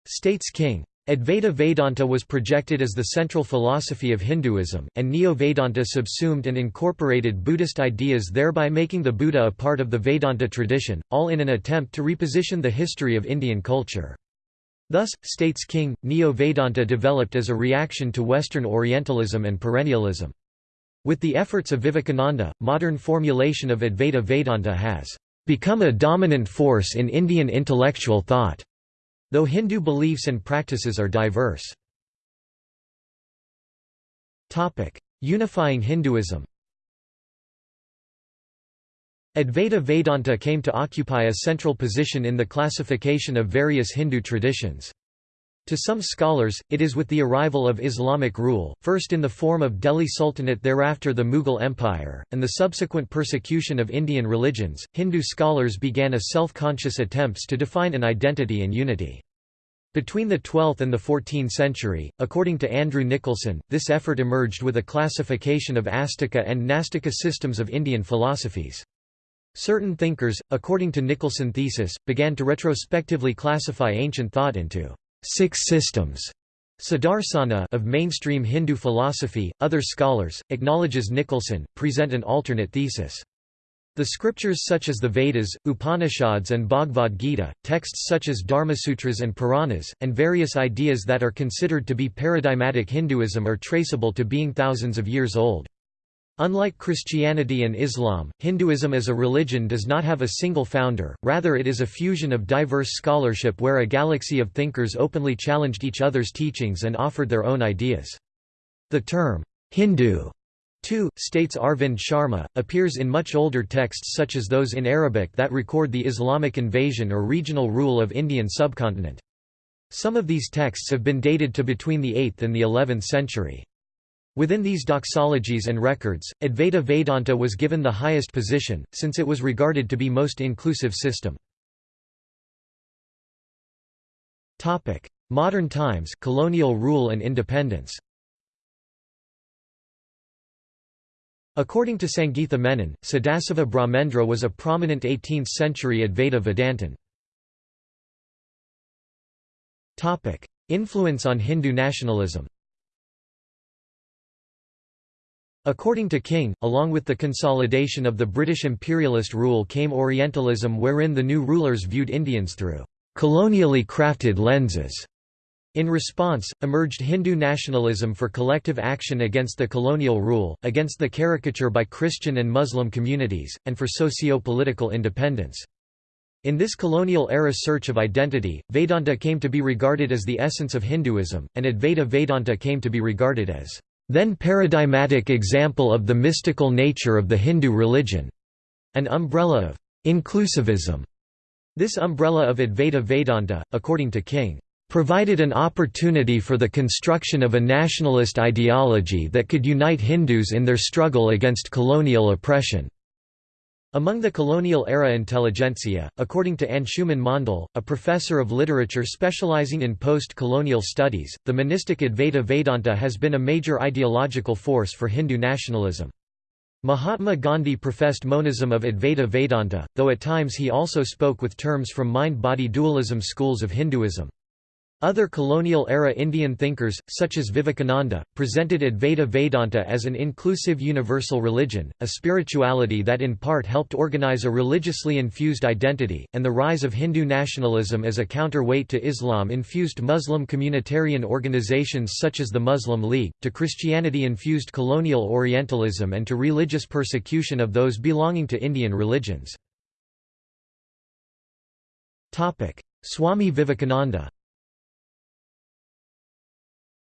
states King. Advaita Vedanta was projected as the central philosophy of Hinduism, and Neo-Vedanta subsumed and incorporated Buddhist ideas thereby making the Buddha a part of the Vedanta tradition, all in an attempt to reposition the history of Indian culture. Thus, states King, Neo-Vedanta developed as a reaction to Western Orientalism and perennialism. With the efforts of Vivekananda, modern formulation of Advaita Vedanta has become a dominant force in Indian intellectual thought, though Hindu beliefs and practices are diverse. Unifying Hinduism Advaita Vedanta came to occupy a central position in the classification of various Hindu traditions. To some scholars, it is with the arrival of Islamic rule, first in the form of Delhi Sultanate thereafter the Mughal Empire, and the subsequent persecution of Indian religions, Hindu scholars began a self-conscious attempts to define an identity and unity. Between the 12th and the 14th century, according to Andrew Nicholson, this effort emerged with a classification of Astika and Nastika systems of Indian philosophies. Certain thinkers, according to Nicholson thesis, began to retrospectively classify ancient thought into six systems Sadarsana of mainstream Hindu philosophy. Other scholars, acknowledges Nicholson, present an alternate thesis. The scriptures such as the Vedas, Upanishads and Bhagavad Gita, texts such as Dharmasutras and Puranas, and various ideas that are considered to be paradigmatic Hinduism are traceable to being thousands of years old. Unlike Christianity and Islam, Hinduism as a religion does not have a single founder, rather it is a fusion of diverse scholarship where a galaxy of thinkers openly challenged each other's teachings and offered their own ideas. The term, Hindu, too, states Arvind Sharma, appears in much older texts such as those in Arabic that record the Islamic invasion or regional rule of Indian subcontinent. Some of these texts have been dated to between the 8th and the 11th century. Within these doxologies and records, Advaita Vedanta was given the highest position, since it was regarded to be most inclusive system. Modern times colonial rule and independence According to Sangeetha Menon, Sadasiva Brahmendra was a prominent 18th-century Advaita Vedantin. Influence on Hindu nationalism According to King, along with the consolidation of the British imperialist rule came Orientalism wherein the new rulers viewed Indians through colonially crafted lenses. In response, emerged Hindu nationalism for collective action against the colonial rule, against the caricature by Christian and Muslim communities, and for socio-political independence. In this colonial-era search of identity, Vedanta came to be regarded as the essence of Hinduism, and Advaita Vedanta came to be regarded as then paradigmatic example of the mystical nature of the Hindu religion, an umbrella of inclusivism. This umbrella of Advaita Vedanta, according to King, provided an opportunity for the construction of a nationalist ideology that could unite Hindus in their struggle against colonial oppression. Among the colonial-era intelligentsia, according to Anshuman Mondal, a professor of literature specializing in post-colonial studies, the monistic Advaita Vedanta has been a major ideological force for Hindu nationalism. Mahatma Gandhi professed monism of Advaita Vedanta, though at times he also spoke with terms from mind-body dualism schools of Hinduism. Other colonial-era Indian thinkers, such as Vivekananda, presented Advaita Vedanta as an inclusive universal religion, a spirituality that in part helped organize a religiously infused identity, and the rise of Hindu nationalism as a counterweight to Islam-infused Muslim communitarian organizations such as the Muslim League, to Christianity-infused colonial Orientalism and to religious persecution of those belonging to Indian religions. Swami Vivekananda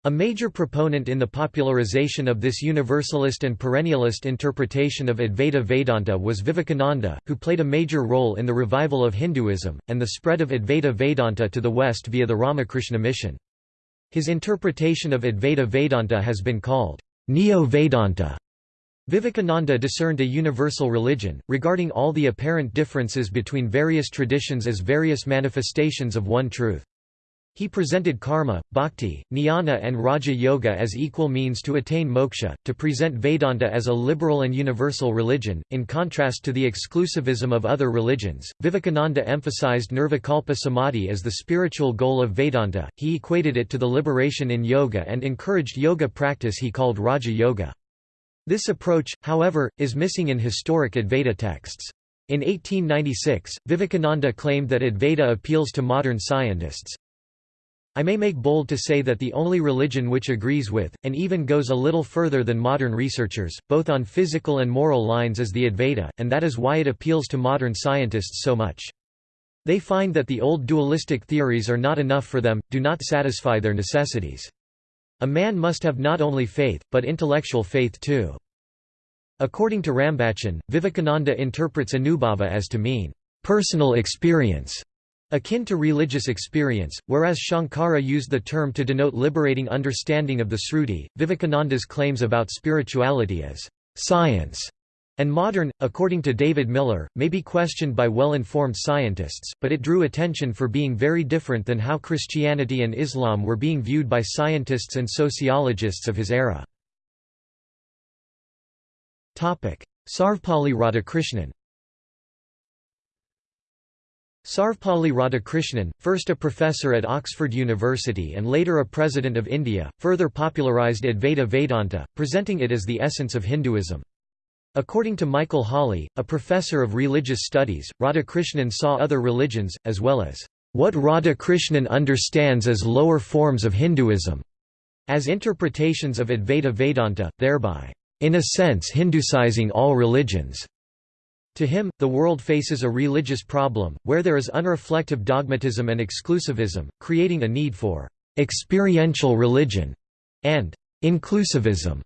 a major proponent in the popularization of this universalist and perennialist interpretation of Advaita Vedanta was Vivekananda, who played a major role in the revival of Hinduism, and the spread of Advaita Vedanta to the West via the Ramakrishna mission. His interpretation of Advaita Vedanta has been called Neo-Vedanta. Vivekananda discerned a universal religion, regarding all the apparent differences between various traditions as various manifestations of one truth. He presented karma, bhakti, jnana and raja yoga as equal means to attain moksha, to present Vedanta as a liberal and universal religion, in contrast to the exclusivism of other religions. Vivekananda emphasized nirvikalpa samadhi as the spiritual goal of Vedanta, he equated it to the liberation in yoga and encouraged yoga practice he called Raja Yoga. This approach, however, is missing in historic Advaita texts. In 1896, Vivekananda claimed that Advaita appeals to modern scientists, I may make bold to say that the only religion which agrees with, and even goes a little further than modern researchers, both on physical and moral lines is the Advaita, and that is why it appeals to modern scientists so much. They find that the old dualistic theories are not enough for them, do not satisfy their necessities. A man must have not only faith, but intellectual faith too. According to Rambachan, Vivekananda interprets anubhava as to mean, personal experience, akin to religious experience, whereas Shankara used the term to denote liberating understanding of the Sruti, Vivekananda's claims about spirituality as science and modern, according to David Miller, may be questioned by well-informed scientists, but it drew attention for being very different than how Christianity and Islam were being viewed by scientists and sociologists of his era. Sarvepalli Radhakrishnan Sarvepalli Radhakrishnan, first a professor at Oxford University and later a president of India, further popularized Advaita Vedanta, presenting it as the essence of Hinduism. According to Michael Hawley, a professor of religious studies, Radhakrishnan saw other religions, as well as what Radhakrishnan understands as lower forms of Hinduism, as interpretations of Advaita Vedanta, thereby, in a sense Hindusizing all religions. To him, the world faces a religious problem, where there is unreflective dogmatism and exclusivism, creating a need for experiential religion and inclusivism.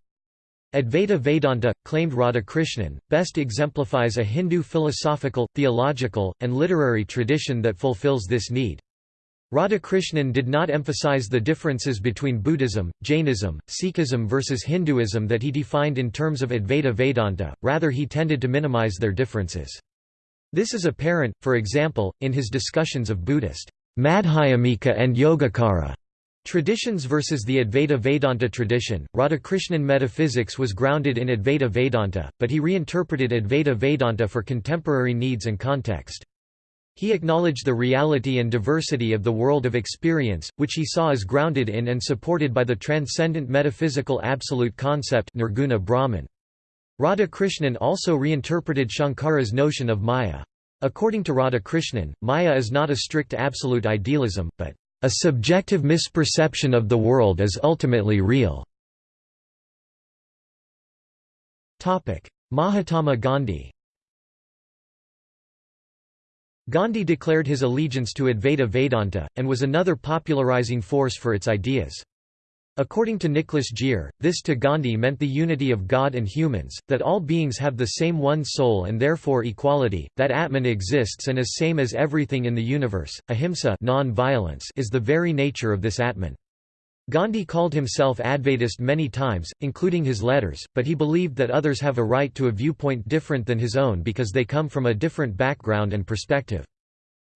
Advaita Vedanta, claimed Radhakrishnan, best exemplifies a Hindu philosophical, theological, and literary tradition that fulfills this need. Radhakrishnan did not emphasize the differences between Buddhism, Jainism, Sikhism versus Hinduism that he defined in terms of Advaita Vedanta, rather he tended to minimize their differences. This is apparent, for example, in his discussions of Buddhist Madhyamika and Yogacara traditions versus the Advaita Vedanta tradition. Radhakrishnan metaphysics was grounded in Advaita Vedanta, but he reinterpreted Advaita Vedanta for contemporary needs and context. He acknowledged the reality and diversity of the world of experience, which he saw as grounded in and supported by the transcendent metaphysical absolute concept Nirguna Brahman. Radhakrishnan also reinterpreted Shankara's notion of Maya. According to Radhakrishnan, Maya is not a strict absolute idealism, but a subjective misperception of the world as ultimately real. Mahatma Gandhi Gandhi declared his allegiance to Advaita Vedanta, and was another popularizing force for its ideas. According to Nicholas Gier, this to Gandhi meant the unity of God and humans, that all beings have the same one soul and therefore equality, that Atman exists and is same as everything in the universe. Ahimsa is the very nature of this Atman. Gandhi called himself Advaitist many times, including his letters, but he believed that others have a right to a viewpoint different than his own because they come from a different background and perspective.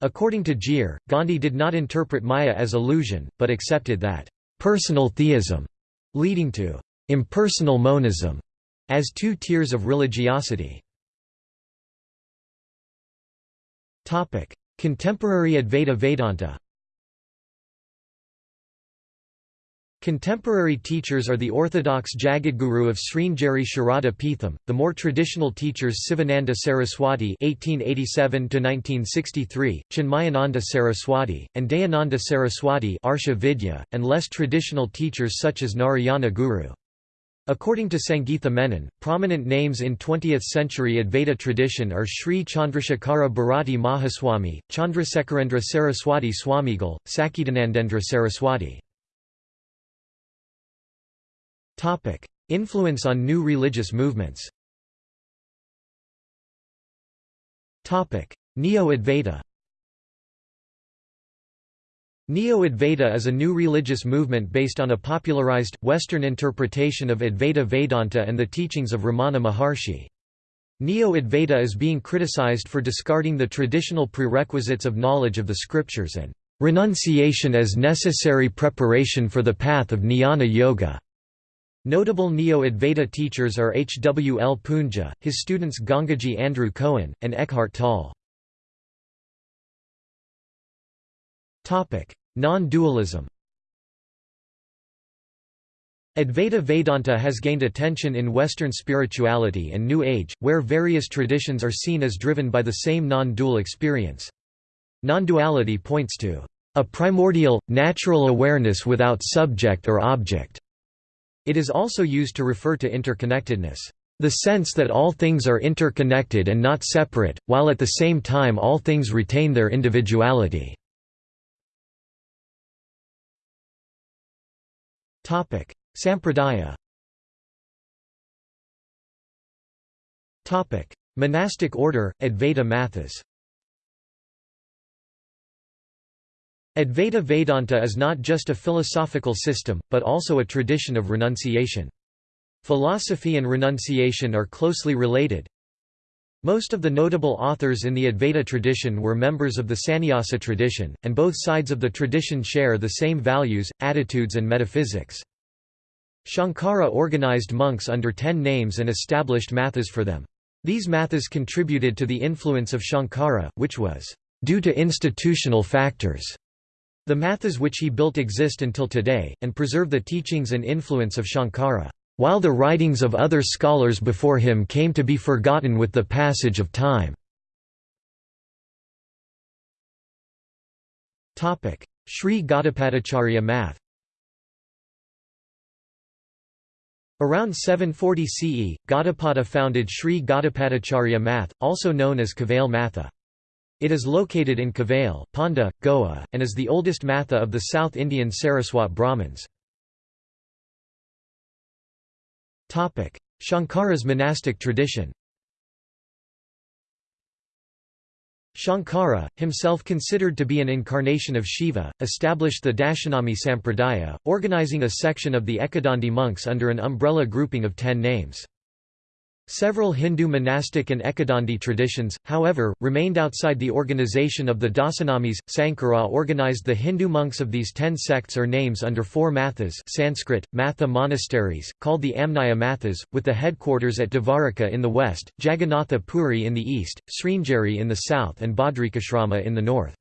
According to Gier, Gandhi did not interpret Maya as illusion, but accepted that personal theism, leading to impersonal monism, as two tiers of religiosity. Contemporary Advaita Vedanta Contemporary teachers are the orthodox Jagadguru of Sringeri Sharada Peetham, the more traditional teachers Sivananda Saraswati (1887–1963), Chinmayananda Saraswati, and Dayananda Saraswati (Arsha Vidya), and less traditional teachers such as Narayana Guru. According to Sangeetha Menon, prominent names in 20th-century Advaita tradition are Sri Chandrasekhara Bharati Mahaswami, Chandrasekharendra Saraswati Swamigal, Sachidanandendra Saraswati. Influence on new religious movements Neo-Advaita Neo-Advaita is a new religious movement based on a popularized, Western interpretation of Advaita Vedanta and the teachings of Ramana Maharshi. Neo-Advaita is being criticized for discarding the traditional prerequisites of knowledge of the scriptures and renunciation as necessary preparation for the path of jnana yoga. Notable Neo-Advaita teachers are H. W. L. Poonja, his students Gangaji Andrew Cohen, and Eckhart Tolle. Non-dualism Advaita Vedanta has gained attention in Western spirituality and New Age, where various traditions are seen as driven by the same non-dual experience. Non-duality points to a primordial, natural awareness without subject or object. It is also used to refer to interconnectedness. The sense that all things are interconnected and not separate, while at the same time all things retain their individuality. Sampradaya Monastic order, Advaita Mathas Advaita Vedanta is not just a philosophical system, but also a tradition of renunciation. Philosophy and renunciation are closely related. Most of the notable authors in the Advaita tradition were members of the Sannyasa tradition, and both sides of the tradition share the same values, attitudes and metaphysics. Shankara organized monks under ten names and established mathas for them. These mathas contributed to the influence of Shankara, which was due to institutional factors. The mathas which he built exist until today, and preserve the teachings and influence of Shankara, while the writings of other scholars before him came to be forgotten with the passage of time. Sri Gaudapadacharya Math Around 740 CE, Gaudapada founded Sri Gaudapadacharya Math, also known as Kavail Matha. It is located in Kavail, Ponda, Goa, and is the oldest matha of the South Indian Saraswat Brahmins. Shankara's monastic tradition Shankara, himself considered to be an incarnation of Shiva, established the Dashanami Sampradaya, organizing a section of the Ekadandi monks under an umbrella grouping of ten names. Several Hindu monastic and Ekadandi traditions, however, remained outside the organization of the Dasanamis. Sankara organized the Hindu monks of these ten sects or names under four mathas Sanskrit, matha monasteries, called the Amnaya mathas, with the headquarters at Dvaraka in the west, Jagannatha Puri in the east, Sringeri in the south and Badrikashrama in the north.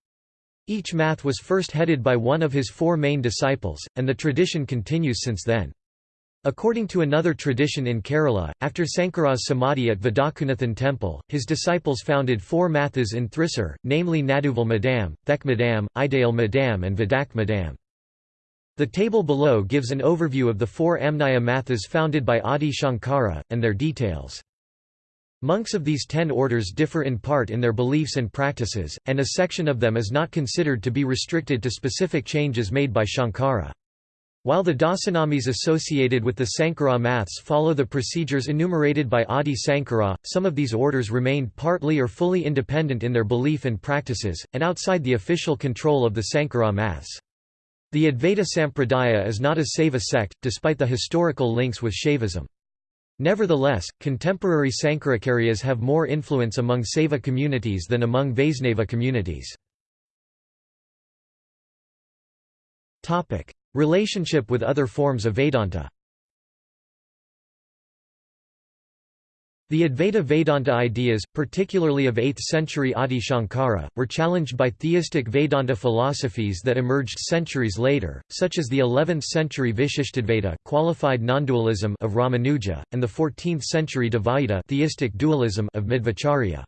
Each math was first headed by one of his four main disciples, and the tradition continues since then. According to another tradition in Kerala, after Sankara's samadhi at Vadakunathan temple, his disciples founded four mathas in Thrissur, namely Naduval Madam, Thek Madam, Idale Madam and Vadak Madam. The table below gives an overview of the four Amnaya mathas founded by Adi Shankara, and their details. Monks of these ten orders differ in part in their beliefs and practices, and a section of them is not considered to be restricted to specific changes made by Shankara. While the dasanamis associated with the Sankara maths follow the procedures enumerated by Adi Sankara, some of these orders remained partly or fully independent in their belief and practices, and outside the official control of the Sankara maths. The Advaita Sampradaya is not a Saiva sect, despite the historical links with Shaivism. Nevertheless, contemporary Sankaracharyas have more influence among Saiva communities than among Vaisnava communities. Relationship with other forms of Vedanta The Advaita Vedanta ideas, particularly of 8th century Adi Shankara, were challenged by theistic Vedanta philosophies that emerged centuries later, such as the 11th century Vishishtadvaita qualified non-dualism of Ramanuja, and the 14th century Dvaita theistic dualism of Madhvacharya.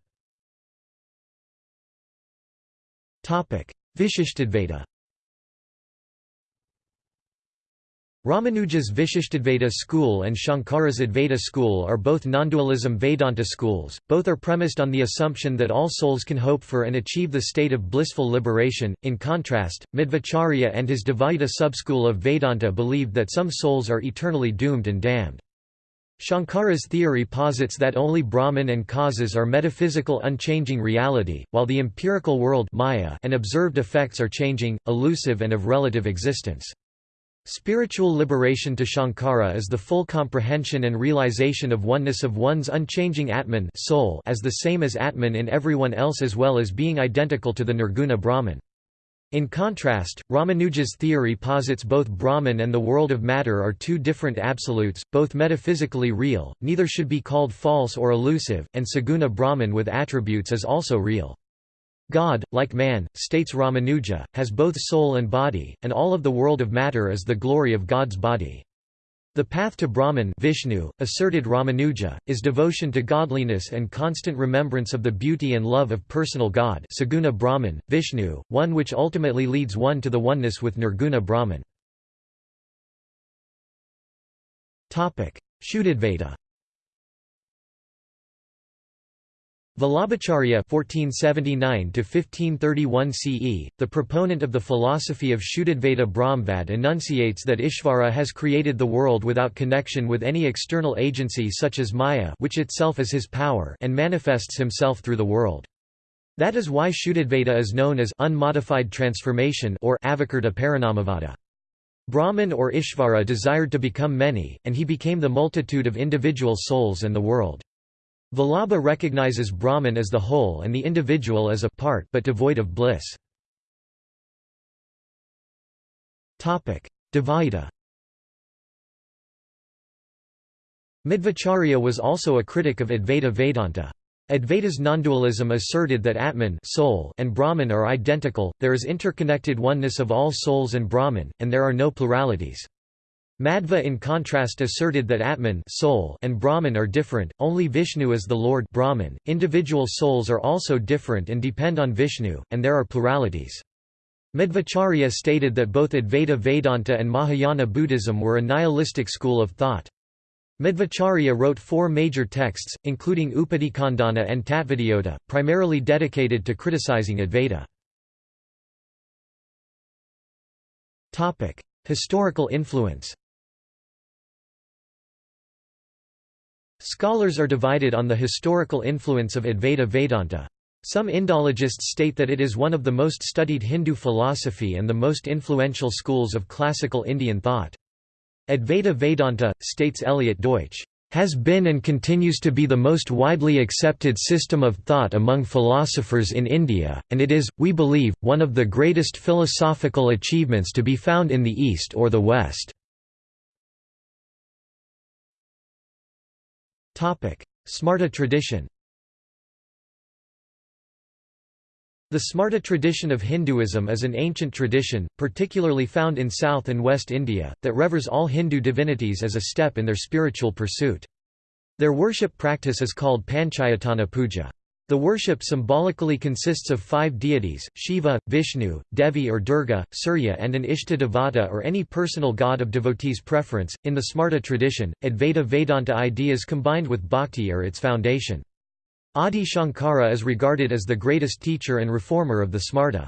Vishishtadvaita Ramanuja's Vishishtadvaita school and Shankara's Advaita school are both nondualism Vedanta schools, both are premised on the assumption that all souls can hope for and achieve the state of blissful liberation. In contrast, Madhvacharya and his Dvaita subschool of Vedanta believed that some souls are eternally doomed and damned. Shankara's theory posits that only Brahman and causes are metaphysical unchanging reality, while the empirical world Maya and observed effects are changing, elusive and of relative existence. Spiritual liberation to Shankara is the full comprehension and realization of oneness of one's unchanging Atman soul as the same as Atman in everyone else as well as being identical to the Nirguna Brahman. In contrast, Ramanuja's theory posits both Brahman and the world of matter are two different absolutes, both metaphysically real, neither should be called false or elusive, and Saguna Brahman with attributes is also real. God, like man, states Ramanuja, has both soul and body, and all of the world of matter is the glory of God's body. The path to Brahman Vishnu, asserted Ramanuja, is devotion to godliness and constant remembrance of the beauty and love of personal God Saguna Brahman, Vishnu, one which ultimately leads one to the oneness with Nirguna Brahman. Shuddhadvaita Vallabhacharya (1479–1531 CE), the proponent of the philosophy of Shuddhadvaita Brahmvad, enunciates that Ishvara has created the world without connection with any external agency such as Maya, which itself is his power, and manifests himself through the world. That is why Shuddhadvaita is known as unmodified transformation or Avikrta Parinamavada. Brahman or Ishvara desired to become many, and he became the multitude of individual souls and the world. Vallabha recognizes Brahman as the whole and the individual as a part but devoid of bliss. Dvaita Madhvacharya was also a critic of Advaita Vedanta. Advaita's nondualism asserted that Atman soul and Brahman are identical, there is interconnected oneness of all souls and Brahman, and there are no pluralities. Madhva in contrast asserted that Atman soul and Brahman are different, only Vishnu is the Lord Brahman. .Individual souls are also different and depend on Vishnu, and there are pluralities. Madhvacharya stated that both Advaita Vedanta and Mahayana Buddhism were a nihilistic school of thought. Madhvacharya wrote four major texts, including Upadhikhandana and Tattvodyota, primarily dedicated to criticizing Advaita. Historical influence Scholars are divided on the historical influence of Advaita Vedanta. Some Indologists state that it is one of the most studied Hindu philosophy and the most influential schools of classical Indian thought. Advaita Vedanta, states Eliot Deutsch, has been and continues to be the most widely accepted system of thought among philosophers in India, and it is, we believe, one of the greatest philosophical achievements to be found in the East or the West. Smarta tradition The Smarta tradition of Hinduism is an ancient tradition, particularly found in South and West India, that reveres all Hindu divinities as a step in their spiritual pursuit. Their worship practice is called Panchayatana puja. The worship symbolically consists of five deities, Shiva, Vishnu, Devi or Durga, Surya and an Ishta Devata or any personal god of devotees' preference. In the Smarta tradition, Advaita Vedanta ideas combined with bhakti are its foundation. Adi Shankara is regarded as the greatest teacher and reformer of the Smarta.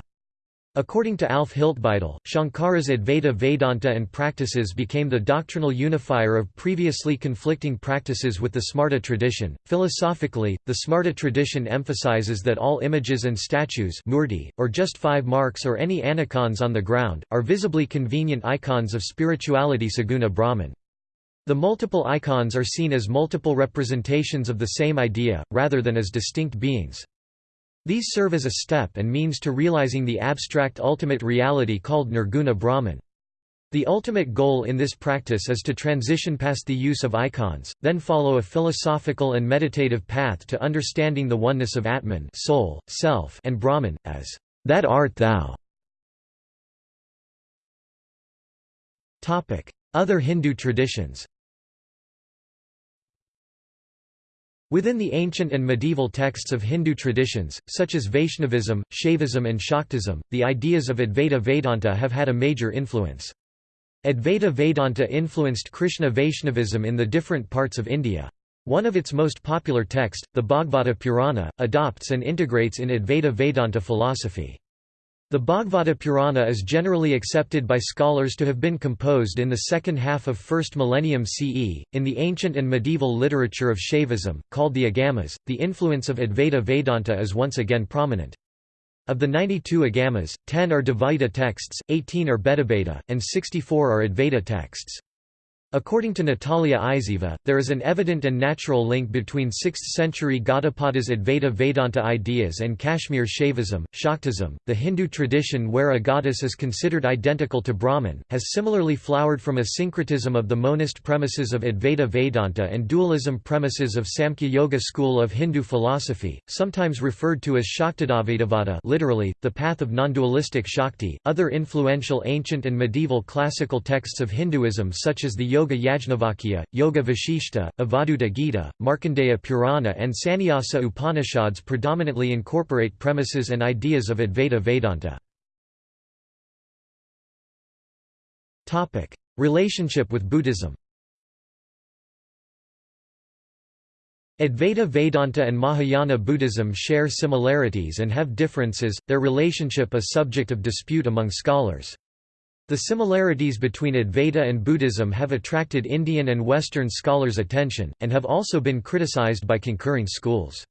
According to Alf Hiltbeitel, Shankara's Advaita Vedanta and practices became the doctrinal unifier of previously conflicting practices with the Smarta tradition. Philosophically, the Smarta tradition emphasizes that all images and statues murti, or just five marks or any anicons on the ground, are visibly convenient icons of spirituality saguna Brahman. The multiple icons are seen as multiple representations of the same idea, rather than as distinct beings. These serve as a step and means to realizing the abstract ultimate reality called Nirguna Brahman. The ultimate goal in this practice is to transition past the use of icons, then follow a philosophical and meditative path to understanding the oneness of Atman soul, self, and Brahman, as that art thou. Other Hindu traditions Within the ancient and medieval texts of Hindu traditions, such as Vaishnavism, Shaivism and Shaktism, the ideas of Advaita Vedanta have had a major influence. Advaita Vedanta influenced Krishna Vaishnavism in the different parts of India. One of its most popular texts, the Bhagavata Purana, adopts and integrates in Advaita Vedanta philosophy. The Bhagavata Purana is generally accepted by scholars to have been composed in the second half of 1st millennium CE. In the ancient and medieval literature of Shaivism, called the Agamas, the influence of Advaita Vedanta is once again prominent. Of the 92 Agamas, 10 are Dvaita texts, 18 are Bhedabheda, and 64 are Advaita texts. According to Natalia Isaeva, there is an evident and natural link between 6th-century Gaudapada's Advaita Vedanta ideas and Kashmir Shaivism, Shaktism. The Hindu tradition where a goddess is considered identical to Brahman, has similarly flowered from a syncretism of the monist premises of Advaita Vedanta and dualism premises of Samkhya Yoga school of Hindu philosophy, sometimes referred to as Shaktidvaitavada literally, the path of non-dualistic Shakti. Other influential ancient and medieval classical texts of Hinduism such as the Yoga Yoga Yajnavalkya, Yoga Vasishta, Avadhuta Gita, Markandeya Purana and Sannyasa Upanishads predominantly incorporate premises and ideas of Advaita Vedanta. Relationship with Buddhism Advaita Vedanta and Mahayana Buddhism share similarities and have differences, their relationship a subject of dispute among scholars. The similarities between Advaita and Buddhism have attracted Indian and Western scholars' attention, and have also been criticized by concurring schools.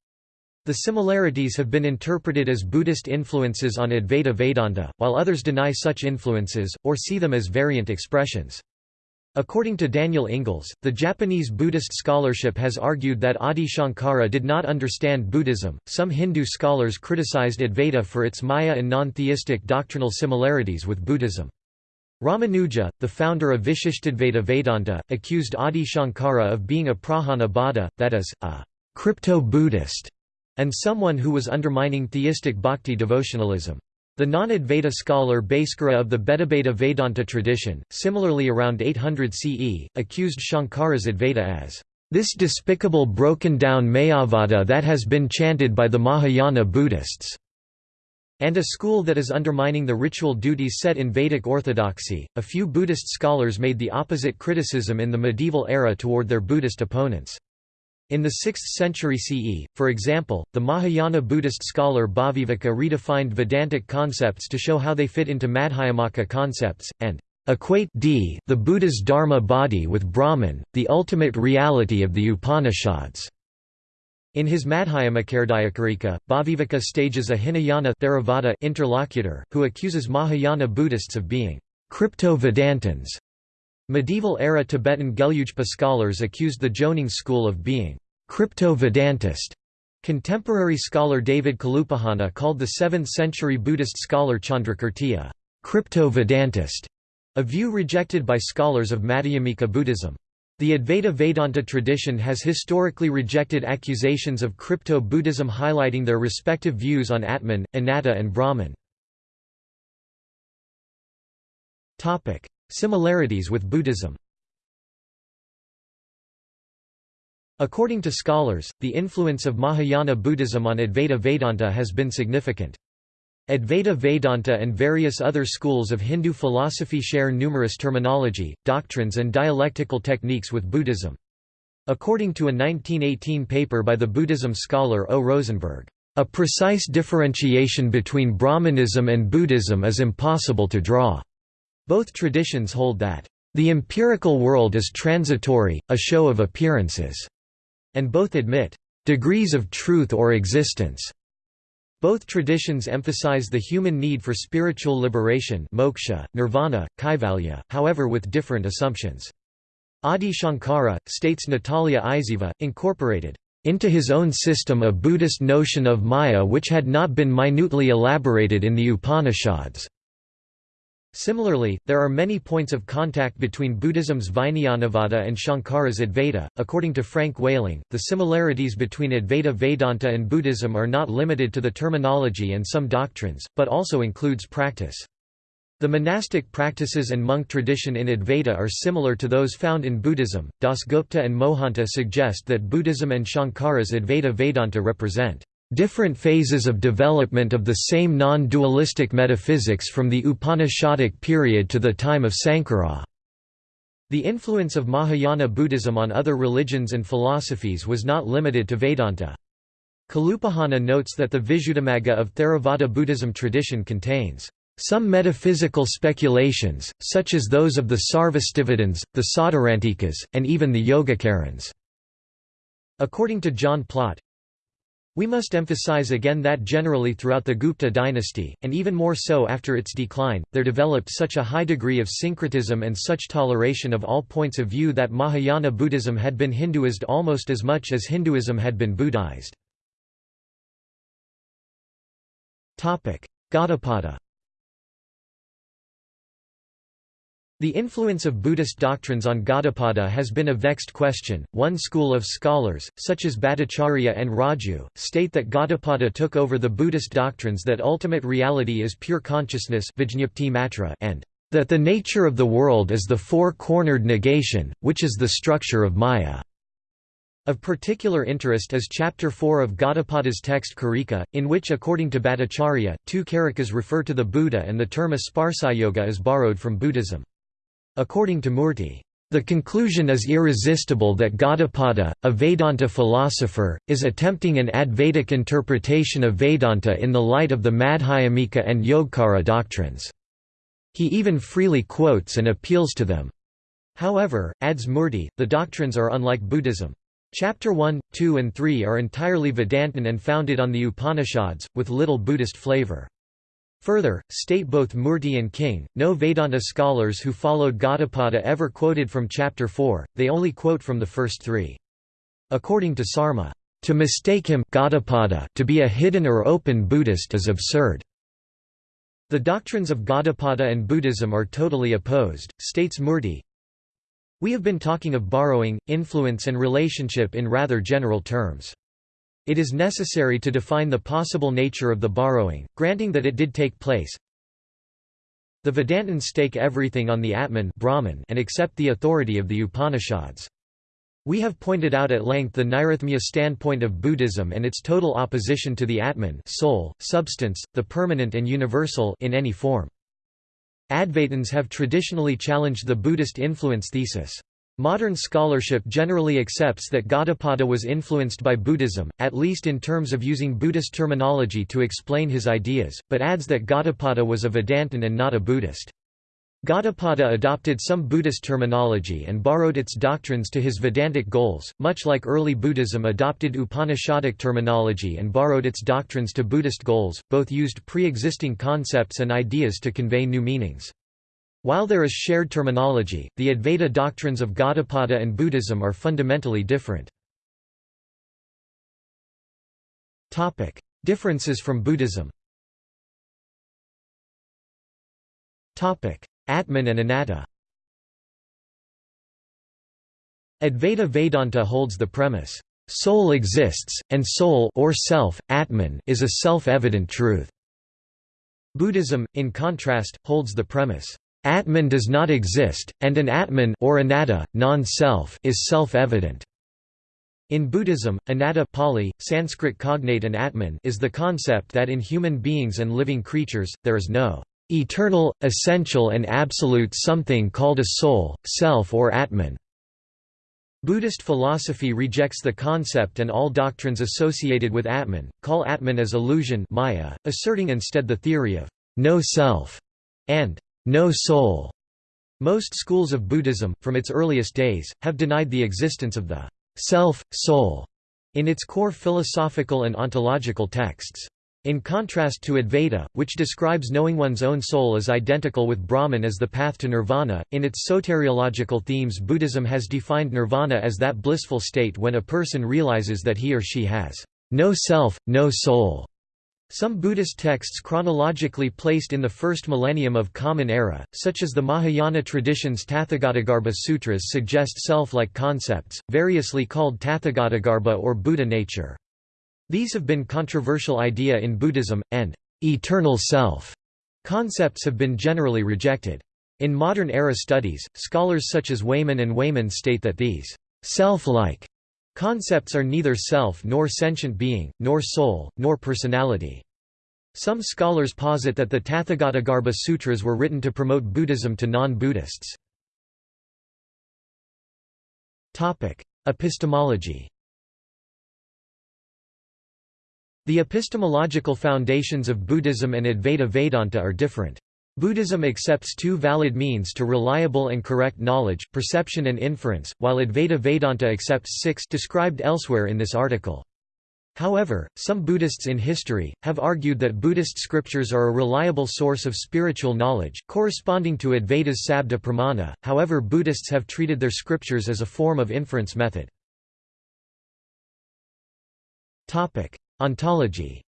The similarities have been interpreted as Buddhist influences on Advaita Vedanta, while others deny such influences, or see them as variant expressions. According to Daniel Ingalls, the Japanese Buddhist scholarship has argued that Adi Shankara did not understand Buddhism. Some Hindu scholars criticized Advaita for its Maya and non theistic doctrinal similarities with Buddhism. Ramanuja, the founder of Vishishtadvaita Vedanta, accused Adi Shankara of being a prachanna bauddha, that is, a crypto-Buddhist, and someone who was undermining theistic bhakti devotionalism. The non-Advaita scholar Bhaskara of the Bhedabheda Vedanta tradition, similarly around 800 CE, accused Shankara's Advaita as this despicable broken-down Mayavada that has been chanted by the Mahayana Buddhists and a school that is undermining the ritual duties set in Vedic orthodoxy. A few Buddhist scholars made the opposite criticism in the medieval era toward their Buddhist opponents. In the 6th century CE, for example, the Mahayana Buddhist scholar Bhaviveka redefined Vedantic concepts to show how they fit into Madhyamaka concepts, and equate d the Buddha's Dharma body with Brahman, the ultimate reality of the Upanishads. In his Madhyamakahrdayakarika, Bhaviveka stages a Hinayana Theravada interlocutor, who accuses Mahayana Buddhists of being crypto-Vedantins. Medieval-era Tibetan Gelugpa scholars accused the Jonang school of being crypto-Vedantist. Contemporary scholar David Kalupahana called the 7th-century Buddhist scholar Chandrakirti a crypto-Vedantist, a view rejected by scholars of Madhyamika Buddhism. The Advaita Vedanta tradition has historically rejected accusations of crypto-Buddhism highlighting their respective views on Atman, Anatta and Brahman. Similarities with Buddhism According to scholars, the influence of Mahayana Buddhism on Advaita Vedanta has been significant. Advaita Vedanta and various other schools of Hindu philosophy share numerous terminology, doctrines and dialectical techniques with Buddhism. According to a 1918 paper by the Buddhism scholar O. Rosenberg, "...a precise differentiation between Brahmanism and Buddhism is impossible to draw." Both traditions hold that, "...the empirical world is transitory, a show of appearances." and both admit degrees of truth or existence. Both traditions emphasize the human need for spiritual liberation moksha, nirvana, kaivalya, however with different assumptions. Adi Shankara, states Natalia Isaeva, incorporated into his own system a Buddhist notion of Maya which had not been minutely elaborated in the Upanishads. Similarly, there are many points of contact between Buddhism's Vijñanavada and Shankara's Advaita. According to Frank Whaling, the similarities between Advaita Vedanta and Buddhism are not limited to the terminology and some doctrines, but also includes practice. The monastic practices and monk tradition in Advaita are similar to those found in Buddhism. Dasgupta and Mohanta suggest that Buddhism and Shankara's Advaita Vedanta represent different phases of development of the same non-dualistic metaphysics from the Upanishadic period to the time of Sankara. The influence of Mahayana Buddhism on other religions and philosophies was not limited to Vedanta. Kalupahana notes that the Visuddhimagga of Theravada Buddhism tradition contains some metaphysical speculations, such as those of the Sarvastivadins, the Sautrantikas, and even the Yogacarans. According to John Plott, we must emphasize again that generally throughout the Gupta dynasty, and even more so after its decline, there developed such a high degree of syncretism and such toleration of all points of view that Mahayana Buddhism had been Hinduized almost as much as Hinduism had been Buddhized. Gaudapada The influence of Buddhist doctrines on Gaudapada has been a vexed question. One school of scholars, such as Bhattacharya and Raju, state that Gaudapada took over the Buddhist doctrines that ultimate reality is pure consciousness and that the nature of the world is the four-cornered negation, which is the structure of Maya. Of particular interest is Chapter 4 of Gaudapada's text Karika, in which according to Bhattacharya, two karikas refer to the Buddha and the term Asparsayoga is borrowed from Buddhism. According to Murti, the conclusion is irresistible that Gaudapada, a Vedanta philosopher, is attempting an Advaitic interpretation of Vedanta in the light of the Madhyamika and Yogacara doctrines. He even freely quotes and appeals to them. However, adds Murti, the doctrines are unlike Buddhism. Chapter 1, 2 and 3 are entirely Vedantan and founded on the Upanishads, with little Buddhist flavor. Further, state both Murti and King, no Vedanta scholars who followed Gaudapada ever quoted from Chapter 4, they only quote from the first three. According to Sarma, to mistake him Gaudapada to be a hidden or open Buddhist is absurd. The doctrines of Gaudapada and Buddhism are totally opposed, states Murti. We have been talking of borrowing, influence and relationship in rather general terms. It is necessary to define the possible nature of the borrowing, granting that it did take place. The Vedantins stake everything on the Atman Brahman and accept the authority of the Upanishads. We have pointed out at length the Nairatmya standpoint of Buddhism and its total opposition to the Atman soul, substance, the permanent and universal in any form. Advaitins have traditionally challenged the Buddhist influence thesis. Modern scholarship generally accepts that Gaudapada was influenced by Buddhism, at least in terms of using Buddhist terminology to explain his ideas, but adds that Gaudapada was a Vedantin and not a Buddhist. Gaudapada adopted some Buddhist terminology and borrowed its doctrines to his Vedantic goals, much like early Buddhism adopted Upanishadic terminology and borrowed its doctrines to Buddhist goals, both used pre-existing concepts and ideas to convey new meanings. While there is shared terminology, the Advaita doctrines of Gaudapada and Buddhism are fundamentally different. Topic: Differences from Buddhism Topic: Atman and Anatta Advaita Vedanta holds the premise, "...soul exists, and soul or self, Atman is a self-evident truth." Buddhism, in contrast, holds the premise, "...Atman does not exist, and an Atman or anatta, non-self is self-evident." In Buddhism, anatta Pali, Sanskrit cognate and Atman is the concept that in human beings and living creatures, there is no eternal, essential and absolute something called a soul, self or Atman. Buddhist philosophy rejects the concept and all doctrines associated with Atman, call Atman as illusion Maya, asserting instead the theory of no self and no soul. Most schools of Buddhism, from its earliest days, have denied the existence of the self, soul in its core philosophical and ontological texts. In contrast to Advaita, which describes knowing one's own soul as identical with Brahman as the path to nirvana, in its soteriological themes Buddhism has defined nirvana as that blissful state when a person realizes that he or she has no self, no soul. Some Buddhist texts chronologically placed in the first millennium of Common Era, such as the Mahayana tradition's Tathagatagarbha Sutras suggest self-like concepts, variously called Tathagatagarbha or Buddha nature. These have been controversial idea in Buddhism, and eternal self concepts have been generally rejected. In modern era studies, scholars such as Wayman and Wayman state that these self-like concepts are neither self nor sentient being, nor soul, nor personality. Some scholars posit that the Tathagatagarbha Sutras were written to promote Buddhism to non-Buddhists. Epistemology The epistemological foundations of Buddhism and Advaita Vedanta are different. Buddhism accepts two valid means to reliable and correct knowledge, perception and inference, while Advaita Vedanta accepts six described elsewhere in this article. However, some Buddhists in history, have argued that Buddhist scriptures are a reliable source of spiritual knowledge, corresponding to Advaita's Sabda Pramana, however Buddhists have treated their scriptures as a form of inference method. Ontology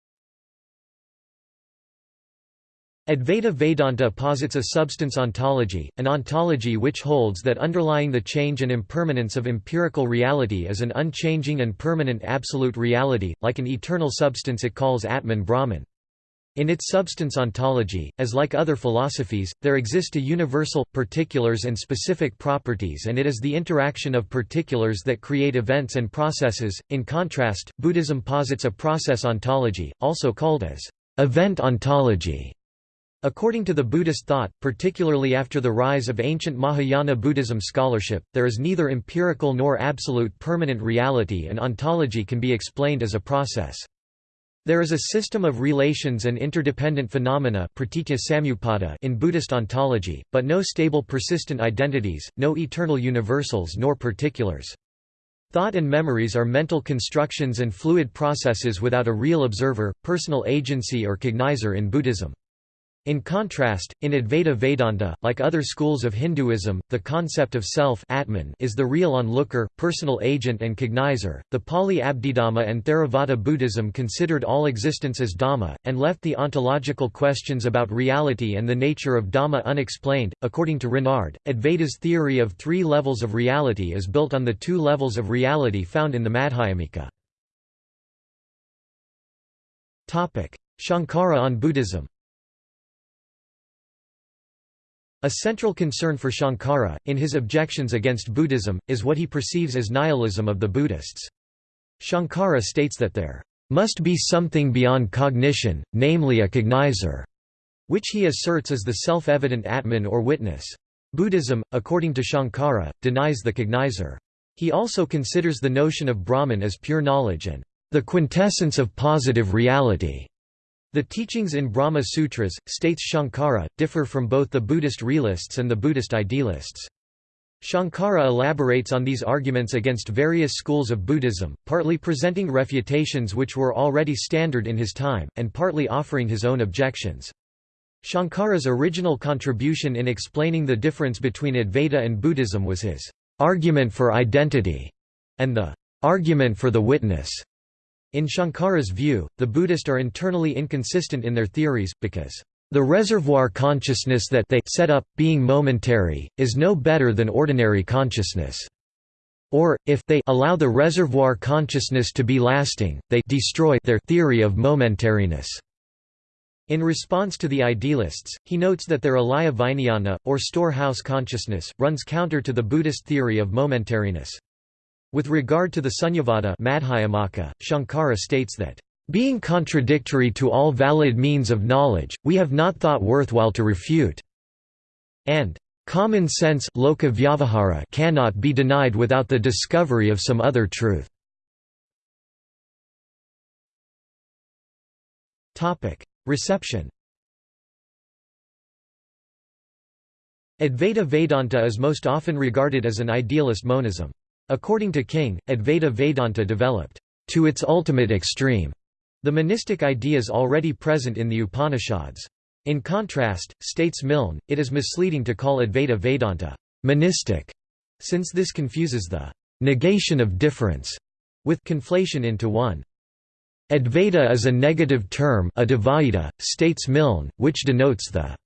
Advaita Vedanta posits a substance ontology, an ontology which holds that underlying the change and impermanence of empirical reality is an unchanging and permanent absolute reality, like an eternal substance it calls Atman Brahman. In its substance ontology, as like other philosophies, there exist a universal, particulars and specific properties and it is the interaction of particulars that create events and processes. In contrast, Buddhism posits a process ontology, also called as event ontology. According to the Buddhist thought, particularly after the rise of ancient Mahayana Buddhism scholarship, there is neither empirical nor absolute permanent reality and ontology can be explained as a process. There is a system of relations and interdependent phenomena in Buddhist ontology, but no stable persistent identities, no eternal universals nor particulars. Thought and memories are mental constructions and fluid processes without a real observer, personal agency or cognizer in Buddhism. In contrast, in Advaita Vedanta, like other schools of Hinduism, the concept of self Atman is the real onlooker, personal agent and cognizer. The Pali Abhidhamma and Theravada Buddhism considered all existence as Dhamma, and left the ontological questions about reality and the nature of Dhamma unexplained. According to Renard, Advaita's theory of three levels of reality is built on the two levels of reality found in the Madhyamika. Shankara on Buddhism A central concern for Shankara, in his objections against Buddhism, is what he perceives as nihilism of the Buddhists. Shankara states that there must be something beyond cognition, namely a cognizer, which he asserts is the self-evident Atman or witness. Buddhism, according to Shankara, denies the cognizer. He also considers the notion of Brahman as pure knowledge and the quintessence of positive reality. The teachings in Brahma Sutras, states Shankara, differ from both the Buddhist realists and the Buddhist idealists. Shankara elaborates on these arguments against various schools of Buddhism, partly presenting refutations which were already standard in his time, and partly offering his own objections. Shankara's original contribution in explaining the difference between Advaita and Buddhism was his argument for identity and the argument for the witness. In Shankara's view, the Buddhist are internally inconsistent in their theories, because the reservoir consciousness that they set up, being momentary, is no better than ordinary consciousness. Or, if they allow the reservoir consciousness to be lasting, they destroy their theory of momentariness. In response to the idealists, he notes that their alaya vijnana, or storehouse consciousness, runs counter to the Buddhist theory of momentariness. With regard to the Sunyavada Madhyamaka, Shankara states that, "...being contradictory to all valid means of knowledge, we have not thought worthwhile to refute." and Common sense cannot be denied without the discovery of some other truth. Reception Advaita Vedanta is most often regarded as an idealist monism. According to King, Advaita Vedanta developed to its ultimate extreme the monistic ideas already present in the Upanishads. In contrast, states Milne, it is misleading to call Advaita Vedanta monistic, since this confuses the negation of difference with conflation into one. Advaita is a negative term advaita, states Milne, which denotes the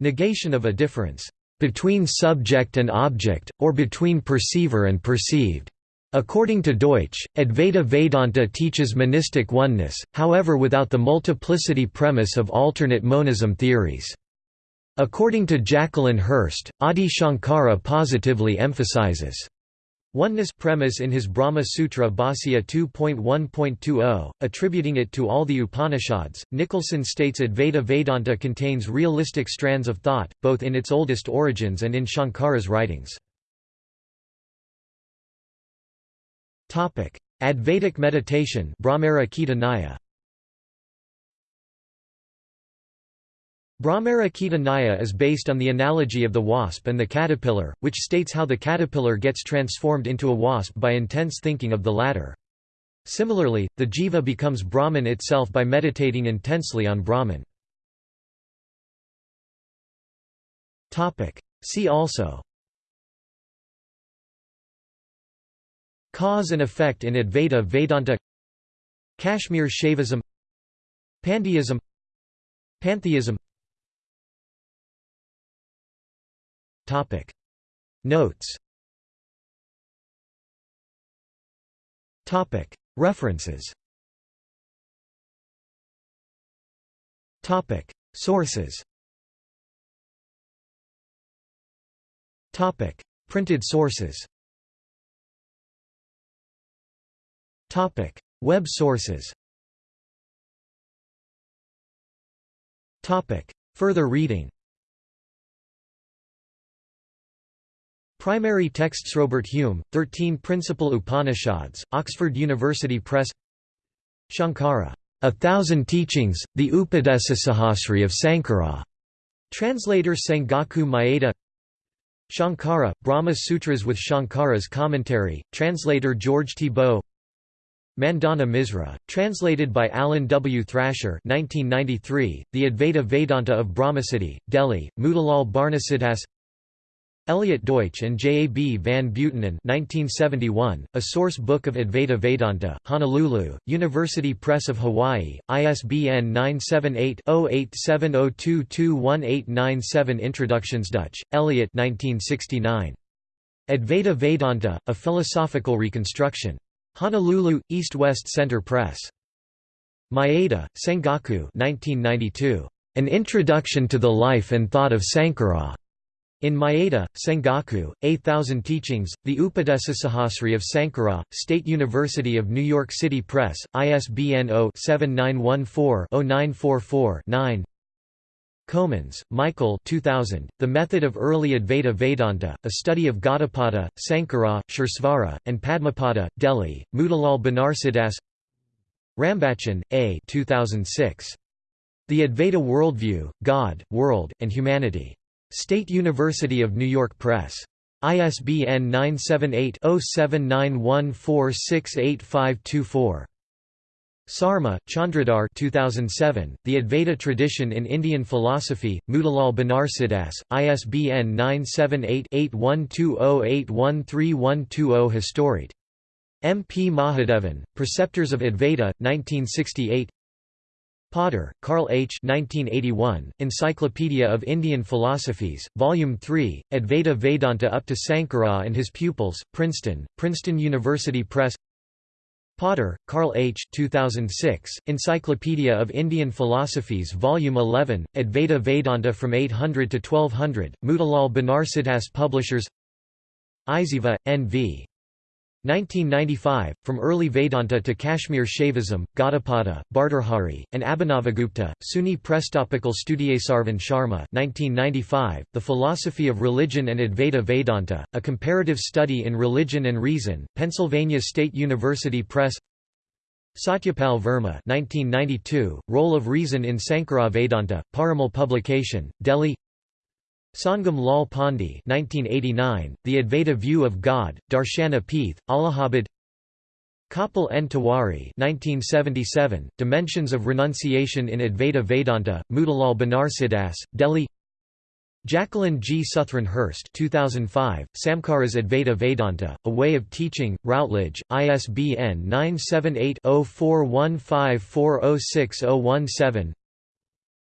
negation of a difference between subject and object, or between perceiver and perceived. According to Deutsch, Advaita Vedanta teaches monistic oneness, however without the multiplicity premise of alternate monism theories. According to Jacqueline Hirst, Adi Shankara positively emphasizes oneness premise in his Brahma Sutra Bhāsya 2.1.20, attributing it to all the Upanishads. Nicholson states Advaita Vedanta contains realistic strands of thought, both in its oldest origins and in Shankara's writings. Advaitic meditation Brahmara Nyaya Brahmara Nyaya is based on the analogy of the wasp and the caterpillar, which states how the caterpillar gets transformed into a wasp by intense thinking of the latter. Similarly, the jiva becomes Brahman itself by meditating intensely on Brahman. See also Cause and effect in Advaita Vedanta Kashmir Shaivism Pantheism Pantheism Topic. Notes. Topic. References. Topic. Sources. Topic. Printed sources. Topic: Web sources. Topic: Further reading. Primary texts Robert Hume, 13 Principal Upanishads, Oxford University Press Shankara, A Thousand Teachings, the Upadesasahasri of Sankara. Translator Sengaku Mayeda Shankara, Brahma Sutras with Shankara's Commentary, translator George Thibault Mandana Misra, translated by Alan W. Thrasher 1993, The Advaita Vedanta of Brahmasiddhi, Delhi, Motilal Banarsidass Eliot Deutsch and J. A. B. van Buitenen 1971, A Source Book of Advaita Vedanta, Honolulu, University Press of Hawaii, ISBN 978-0870221897 Introductions Deutsch, Eliot 1969. Advaita Vedanta, A Philosophical Reconstruction. Honolulu, East-West Center Press. Mayeda, Sengaku 1992. An Introduction to the Life and Thought of Sankara. In Mayeda, Sengaku, A Thousand Teachings, The Upadesasahasri of Sankara, State University of New York City Press, ISBN 0-7914-0944-9 Comans, Michael 2000, The Method of Early Advaita Vedanta, A Study of Gaudapada, Sankara, Suresvara, and Padmapada, Delhi, Motilal Banarsidass Rambachan, A 2006. The Advaita Worldview, God, World, and Humanity. State University of New York Press. ISBN 978 0791468524. Sarma, Chandradhar 2007, The Advaita Tradition in Indian Philosophy, Motilal Banarsidass, ISBN 978-8120813120 Historied. M. P. Mahadevan, Preceptors of Advaita, 1968 Potter, Karl H. 1981, Encyclopedia of Indian Philosophies, Volume 3, Advaita Vedanta up to Sankara and his pupils, Princeton, Princeton University Press Potter, Karl H. 2006, Encyclopedia of Indian Philosophies Volume 11, Advaita Vedanta from 800 to 1200, Motilal Banarsidass Publishers Isaeva, N.V. 1995, From Early Vedanta to Kashmir Shaivism, Gaudapada, Bhartrhari, and Abhinavagupta, SUNY Press Topical Studiesarvan Sharma 1995, The Philosophy of Religion and Advaita Vedanta, A Comparative Study in Religion and Reason, Pennsylvania State University Press Satyapal Verma 1992, Role of Reason in Sankara Vedanta, Parimal Publication, Delhi Sangam Lal Pandey 1989, The Advaita View of God, Darshana Peeth, Allahabad Kapil N. Tiwari 1977, Dimensions of Renunciation in Advaita Vedanta, Motilal Banarsidass, Delhi Jacqueline G. Suthren Hirst 2005, Samkaras Advaita Vedanta, A Way of Teaching, Routledge, ISBN 978 0415406017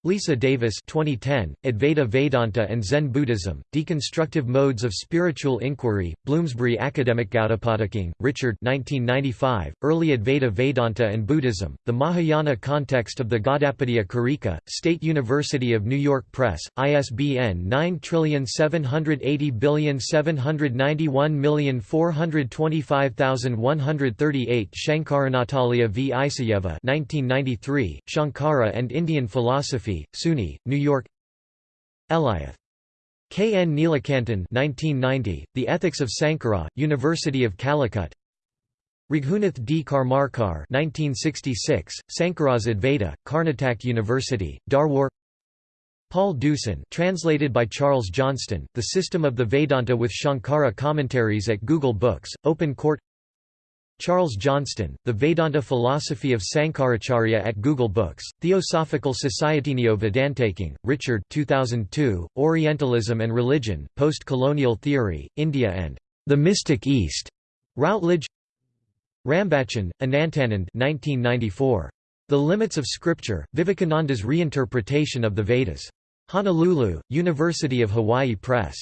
Leesa Davis 2010, Advaita Vedanta and Zen Buddhism, Deconstructive Modes of Spiritual Inquiry, Bloomsbury Academic Gaudapadaking, Richard 1995, Early Advaita Vedanta and Buddhism, The Mahayana Context of the Gaudapadya Karika, State University of New York Press, ISBN 9780791425138 Shankaranatalia v. Isayeva 1993, Shankara and Indian Philosophy SUNY, New York Elayath. K. N. Neelakantan 1990, The Ethics of Sankara, University of Calicut Raghunath D. Karmarkar 1966, Sankaras Advaita, Karnataka University, Dharwar Paul Deussen translated by Charles Johnston, The System of the Vedanta with Shankara Commentaries at Google Books, Open Court Charles Johnston, The Vedanta Philosophy of Sankaracharya at Google Books, Theosophical Society Neo Vedantaking, Richard 2002, Orientalism and Religion, Post-Colonial Theory, India and the Mystic East, Routledge Rambachan, Anantanand 1994. The Limits of Scripture, Vivekananda's Reinterpretation of the Vedas. Honolulu, University of Hawaii Press.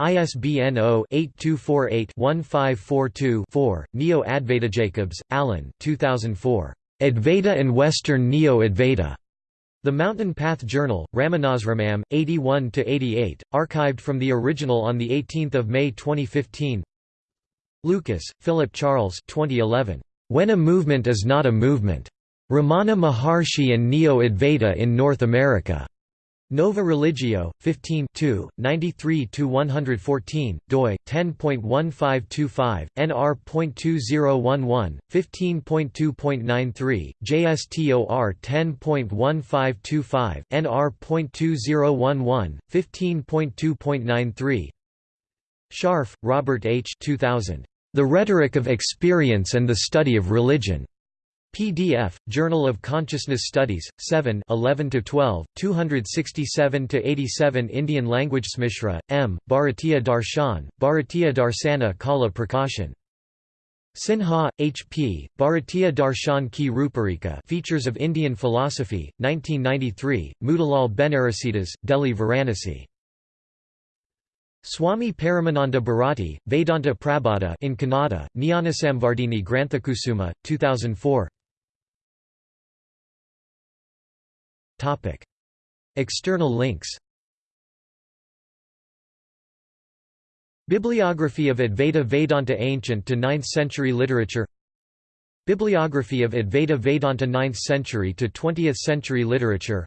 ISBN 0-8248-1542-4, Neo Advaita Jacobs, Alan 2004. Advaita and Western Neo-Advaita. The Mountain Path Journal, Ramanasramam, 81–88, archived from the original on 18 May 2015 Lucas, Philip Charles 2011. When a Movement is Not a Movement. Ramana Maharshi and Neo-Advaita in North America. Nova Religio, 15 93–114, doi, 10.1525, nr.2011, 15.2.93, JSTOR 10.1525, nr.2011, 15.2.93 Sharf, Robert H. 2000. The Rhetoric of Experience and the Study of Religion. PDF, Journal of Consciousness Studies, 7 11–12, 267–87 Indian Language Smishra, M., Bharatiya Darshan, Bharatiya Darsana Kala Prakashan. Sinha, H. P., Bharatiya Darshan Ki Ruparika Features of Indian Philosophy, 1993, Motilal Banarsidass, Delhi Varanasi. Swami Paramananda Bharati, Vedanta Prabodha in Kannada, Jnanasamvardhini Granthakusuma, 2004 External links Bibliography of Advaita Vedanta Ancient to 9th century literature Bibliography of Advaita Vedanta 9th century to 20th century literature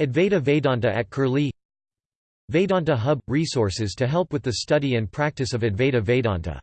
Advaita Vedanta at Curlie Vedanta Hub – Resources to help with the study and practice of Advaita Vedanta